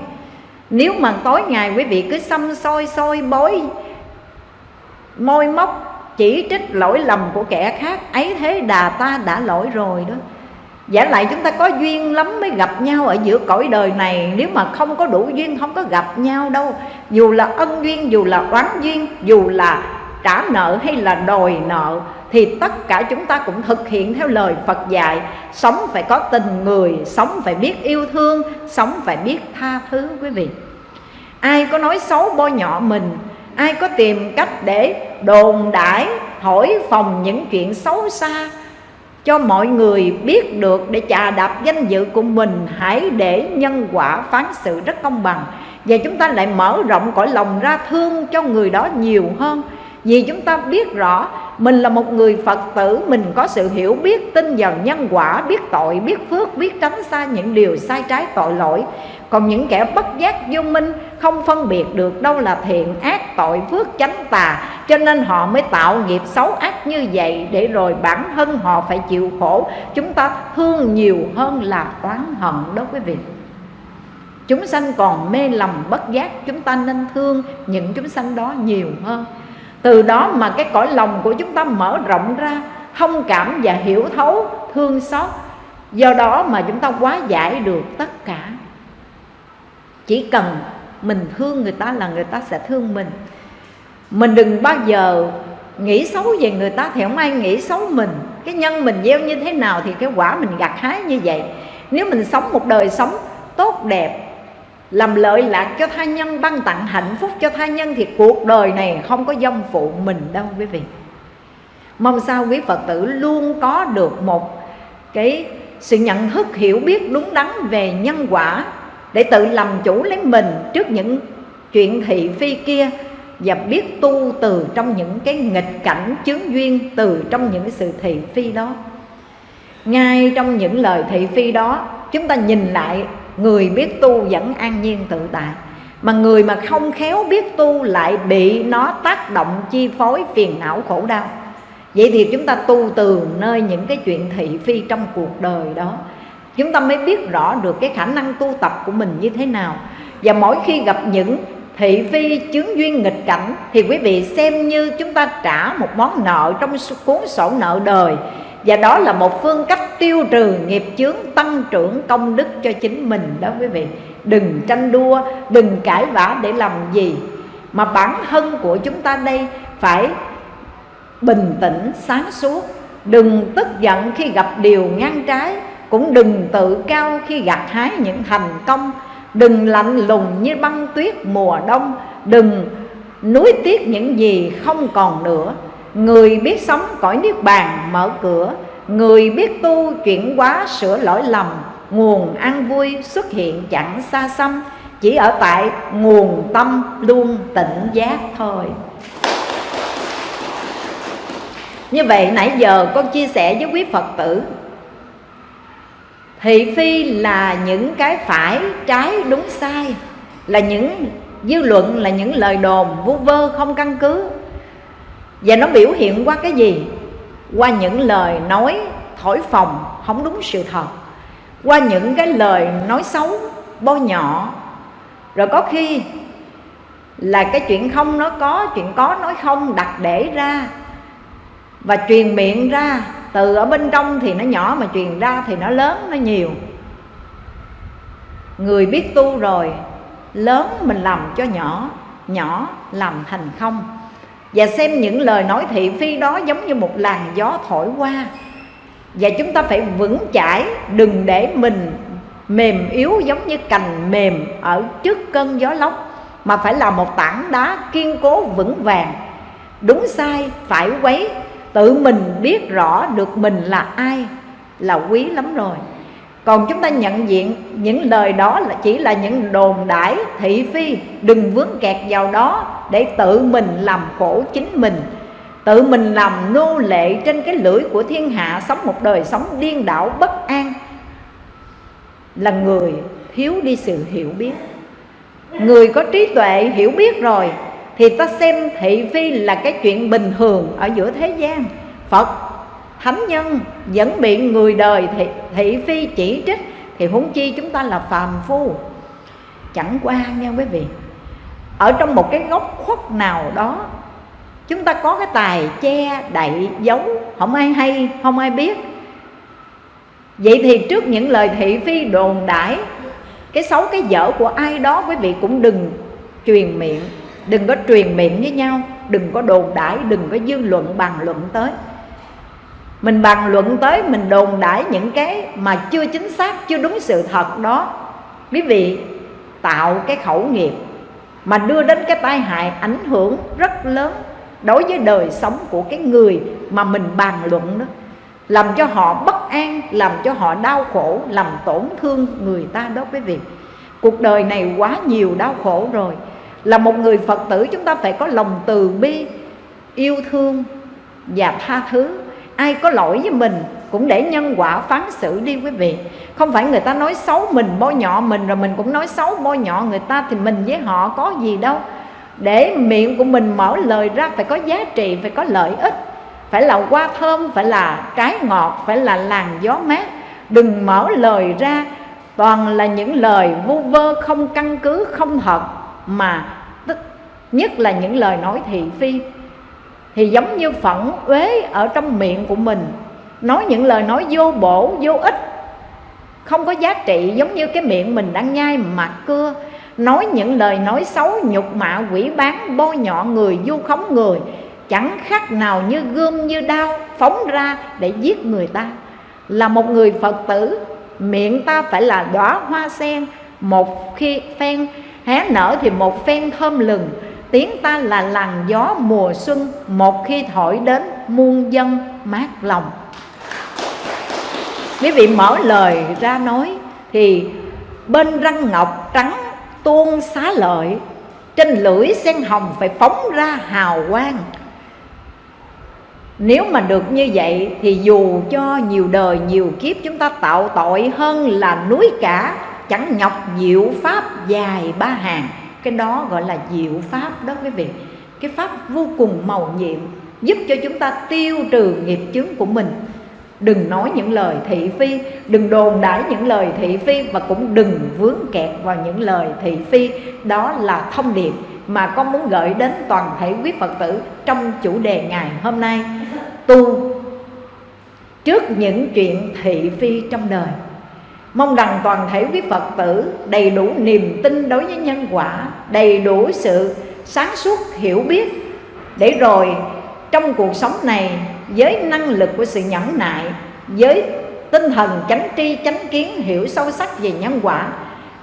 Nếu mà tối ngày quý vị cứ xăm soi soi bối môi móc chỉ trích lỗi lầm của kẻ khác, ấy thế đà ta đã lỗi rồi đó giả lại chúng ta có duyên lắm mới gặp nhau ở giữa cõi đời này. Nếu mà không có đủ duyên, không có gặp nhau đâu. Dù là ân duyên, dù là oán duyên, dù là trả nợ hay là đòi nợ, thì tất cả chúng ta cũng thực hiện theo lời Phật dạy. Sống phải có tình người, sống phải biết yêu thương, sống phải biết tha thứ, quý vị. Ai có nói xấu bôi nhọ mình, ai có tìm cách để đồn đãi thổi phòng những chuyện xấu xa cho mọi người biết được để chà đạp danh dự của mình, hãy để nhân quả phán xử rất công bằng. Và chúng ta lại mở rộng cõi lòng ra thương cho người đó nhiều hơn vì chúng ta biết rõ mình là một người Phật tử Mình có sự hiểu biết tin vào nhân quả Biết tội, biết phước, biết tránh xa những điều sai trái tội lỗi. Còn những kẻ bất giác vô minh Không phân biệt được đâu là thiện ác tội phước chánh tà. Cho nên họ mới tạo nghiệp xấu ác như vậy Để rồi bản thân họ phải chịu khổ. Chúng ta thương nhiều hơn là oán hận đó quý vị. Chúng sanh còn mê lầm bất giác Chúng ta nên thương những chúng sanh đó nhiều hơn từ đó mà cái cõi lòng của chúng ta mở rộng ra, thông cảm và hiểu thấu, thương xót. Do đó mà chúng ta quá giải được tất cả. Chỉ cần mình thương người ta là người ta sẽ thương mình. Mình đừng bao giờ nghĩ xấu về người ta thì không ai nghĩ xấu mình. Cái nhân mình gieo như thế nào thì cái quả mình gặt hái như vậy. Nếu mình sống một đời sống tốt đẹp làm lợi lạc cho tha nhân, ban tặng hạnh phúc cho tha nhân thì cuộc đời này không có dông phụ mình đâu, quý vị. Mong sao quý phật tử luôn có được một cái sự nhận thức hiểu biết đúng đắn về nhân quả để tự làm chủ lấy mình trước những chuyện thị phi kia và biết tu từ trong những cái nghịch cảnh chướng duyên từ trong những sự thị phi đó. Ngay trong những lời thị phi đó, chúng ta nhìn lại người biết tu vẫn an nhiên tự tại. Mà người mà không khéo biết tu lại bị nó tác động, chi phối, phiền não, khổ đau. Vậy thì chúng ta tu từ nơi những cái chuyện thị phi trong cuộc đời đó. Chúng ta mới biết rõ được cái khả năng tu tập của mình như thế nào. Và mỗi khi gặp những thị phi chướng duyên nghịch cảnh, thì quý vị xem như chúng ta trả một món nợ trong cuốn sổ nợ đời và đó là một phương cách tiêu trừ nghiệp chướng tăng trưởng công đức cho chính mình đó quý vị. Đừng tranh đua, đừng cãi vã để làm gì. Mà bản thân của chúng ta đây phải bình tĩnh, sáng suốt. Đừng tức giận khi gặp điều ngang trái, cũng đừng tự cao khi gặt hái những thành công. Đừng lạnh lùng như băng tuyết mùa đông. Đừng nuối tiếc những gì không còn nữa người biết sống cõi niết bàn mở cửa. Người biết tu chuyển hóa sửa lỗi lầm. Nguồn an vui xuất hiện chẳng xa xăm. Chỉ ở tại nguồn tâm luôn tỉnh giác thôi. Như vậy nãy giờ con chia sẻ với quý phật tử, thị phi là những cái phải trái đúng sai, là những dư luận, là những lời đồn vu vơ không căn cứ và nó biểu hiện qua cái gì? Qua những lời nói thổi phồng không đúng sự thật. Qua những cái lời nói xấu, bôi nhọ. Rồi có khi là cái chuyện không nói có, chuyện có nói không đặt để ra và truyền miệng ra. Từ ở bên trong thì nó nhỏ mà truyền ra thì nó lớn, nó nhiều. Người biết tu rồi, lớn mình làm cho nhỏ nhỏ làm thành không và xem những lời nói thị phi đó giống như một làn gió thổi qua. Và chúng ta phải vững chãi, đừng để mình mềm yếu giống như cành mềm ở trước cơn gió lốc, mà phải là một tảng đá kiên cố vững vàng. Đúng sai, phải quấy, tự mình biết rõ được mình là ai, là quý lắm rồi còn chúng ta nhận diện những lời đó là chỉ là những đồn đãi, thị phi. Đừng vướng kẹt vào đó để tự mình làm khổ chính mình. Tự mình làm nô lệ trên cái lưỡi của thiên hạ, sống một đời sống điên đảo, bất an. Là người thiếu đi sự hiểu biết. Người có trí tuệ hiểu biết rồi, thì ta xem thị phi là cái chuyện bình thường ở giữa thế gian. Phật thánh nhân vẫn bị người đời thị, thị phi chỉ trích thì huống chi chúng ta là phàm phu. Chẳng qua nha quý vị ở trong một cái góc khuất nào đó chúng ta có cái tài che đậy giấu không ai hay không ai biết. Vậy thì trước những lời thị phi đồn đãi cái xấu cái dở của ai đó quý vị cũng đừng truyền miệng đừng có truyền miệng với nhau đừng có đồn đãi đừng có dư luận bàn luận tới mình bàn luận tới, mình đồn đãi những cái mà chưa chính xác, chưa đúng sự thật đó. Quý vị, tạo cái khẩu nghiệp mà đưa đến cái tai hại ảnh hưởng rất lớn đối với đời sống của cái người mà mình bàn luận đó. Làm cho họ bất an, làm cho họ đau khổ, làm tổn thương người ta đó quý vị. Cuộc đời này quá nhiều đau khổ rồi. Là một người phật tử, chúng ta phải có lòng từ bi, yêu thương và tha thứ ai có lỗi với mình cũng để nhân quả phán xử đi quý vị. Không phải người ta nói xấu mình, bôi nhọ mình, rồi mình cũng nói xấu, bôi nhọ người ta thì mình với họ có gì đâu. Để miệng của mình mở lời ra phải có giá trị, phải có lợi ích. Phải là hoa thơm, phải là trái ngọt, phải là làn gió mát. Đừng mở lời ra, toàn là những lời vu vơ, không căn cứ, không thật mà tức, nhất là những lời nói thị phi thì giống như phẫn uế ở trong miệng của mình. Nói những lời nói vô bổ, vô ích. Không có giá trị, giống như cái miệng mình đang nhai mặt cưa. Nói những lời nói xấu, nhục mạ, quỷ bán, bôi nhọ người du khống người. Chẳng khác nào như gươm như đao phóng ra để giết người ta. Là một người phật tử, miệng ta phải là đóa hoa sen, một khi phen, hé nở thì một phen thơm lừng tiếng ta là làn gió mùa xuân, một khi thổi đến muôn dân mát lòng. Quý vị mở lời ra nói, thì bên răng ngọc trắng tuôn xá lợi, trên lưỡi sen hồng phải phóng ra hào quang. Nếu mà được như vậy, thì dù cho nhiều đời nhiều kiếp chúng ta tạo tội hơn là núi cả, chẳng nhọc diệu pháp dài ba hàng cái đó gọi là diệu pháp đó quý vị. Cái pháp vô cùng màu nhiệm, giúp cho chúng ta tiêu trừ nghiệp chướng của mình. Đừng nói những lời thị phi, đừng đồn đãi những lời thị phi và cũng đừng vướng kẹt vào những lời thị phi. Đó là thông điệp mà con muốn gửi đến toàn thể quý Phật tử trong chủ đề ngày hôm nay. Tu trước những chuyện thị phi trong đời. Mong rằng toàn thể quý Phật tử đầy đủ niềm tin đối với nhân quả Đầy đủ sự sáng suốt hiểu biết Để rồi trong cuộc sống này với năng lực của sự nhẫn nại Với tinh thần chánh tri chánh kiến hiểu sâu sắc về nhân quả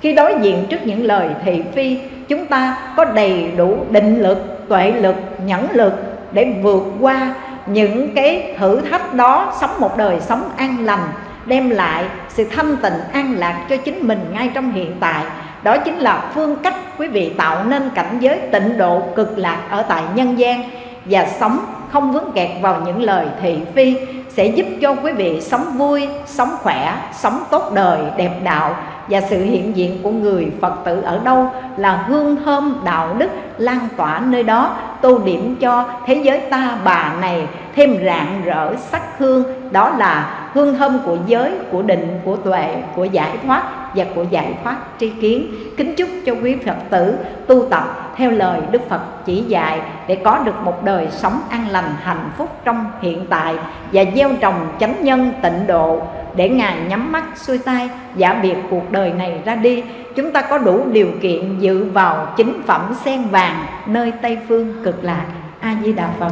Khi đối diện trước những lời thị phi Chúng ta có đầy đủ định lực, tuệ lực, nhẫn lực Để vượt qua những cái thử thách đó Sống một đời sống an lành đem lại sự thanh tịnh an lạc cho chính mình ngay trong hiện tại. Đó chính là phương cách quý vị tạo nên cảnh giới tịnh độ cực lạc ở tại nhân gian. Và sống không vướng kẹt vào những lời thị phi sẽ giúp cho quý vị sống vui, sống khỏe, sống tốt đời, đẹp đạo và sự hiện diện của người Phật tử ở đâu là hương thơm đạo đức lan tỏa nơi đó tô điểm cho thế giới ta bà này thêm rạng rỡ sắc hương. Đó là hương thơm của giới, của định, của tuệ, của giải thoát và của giải thoát tri kiến. Kính chúc cho quý Phật tử tu tập theo lời Đức Phật chỉ dạy để có được một đời sống an lành hạnh phúc trong hiện tại và gieo trồng chánh nhân tịnh độ để Ngài nhắm mắt xuôi tay giả biệt cuộc đời này ra đi, chúng ta có đủ điều kiện dự vào chính phẩm sen vàng nơi Tây Phương cực lạc. A Di Đà Phật.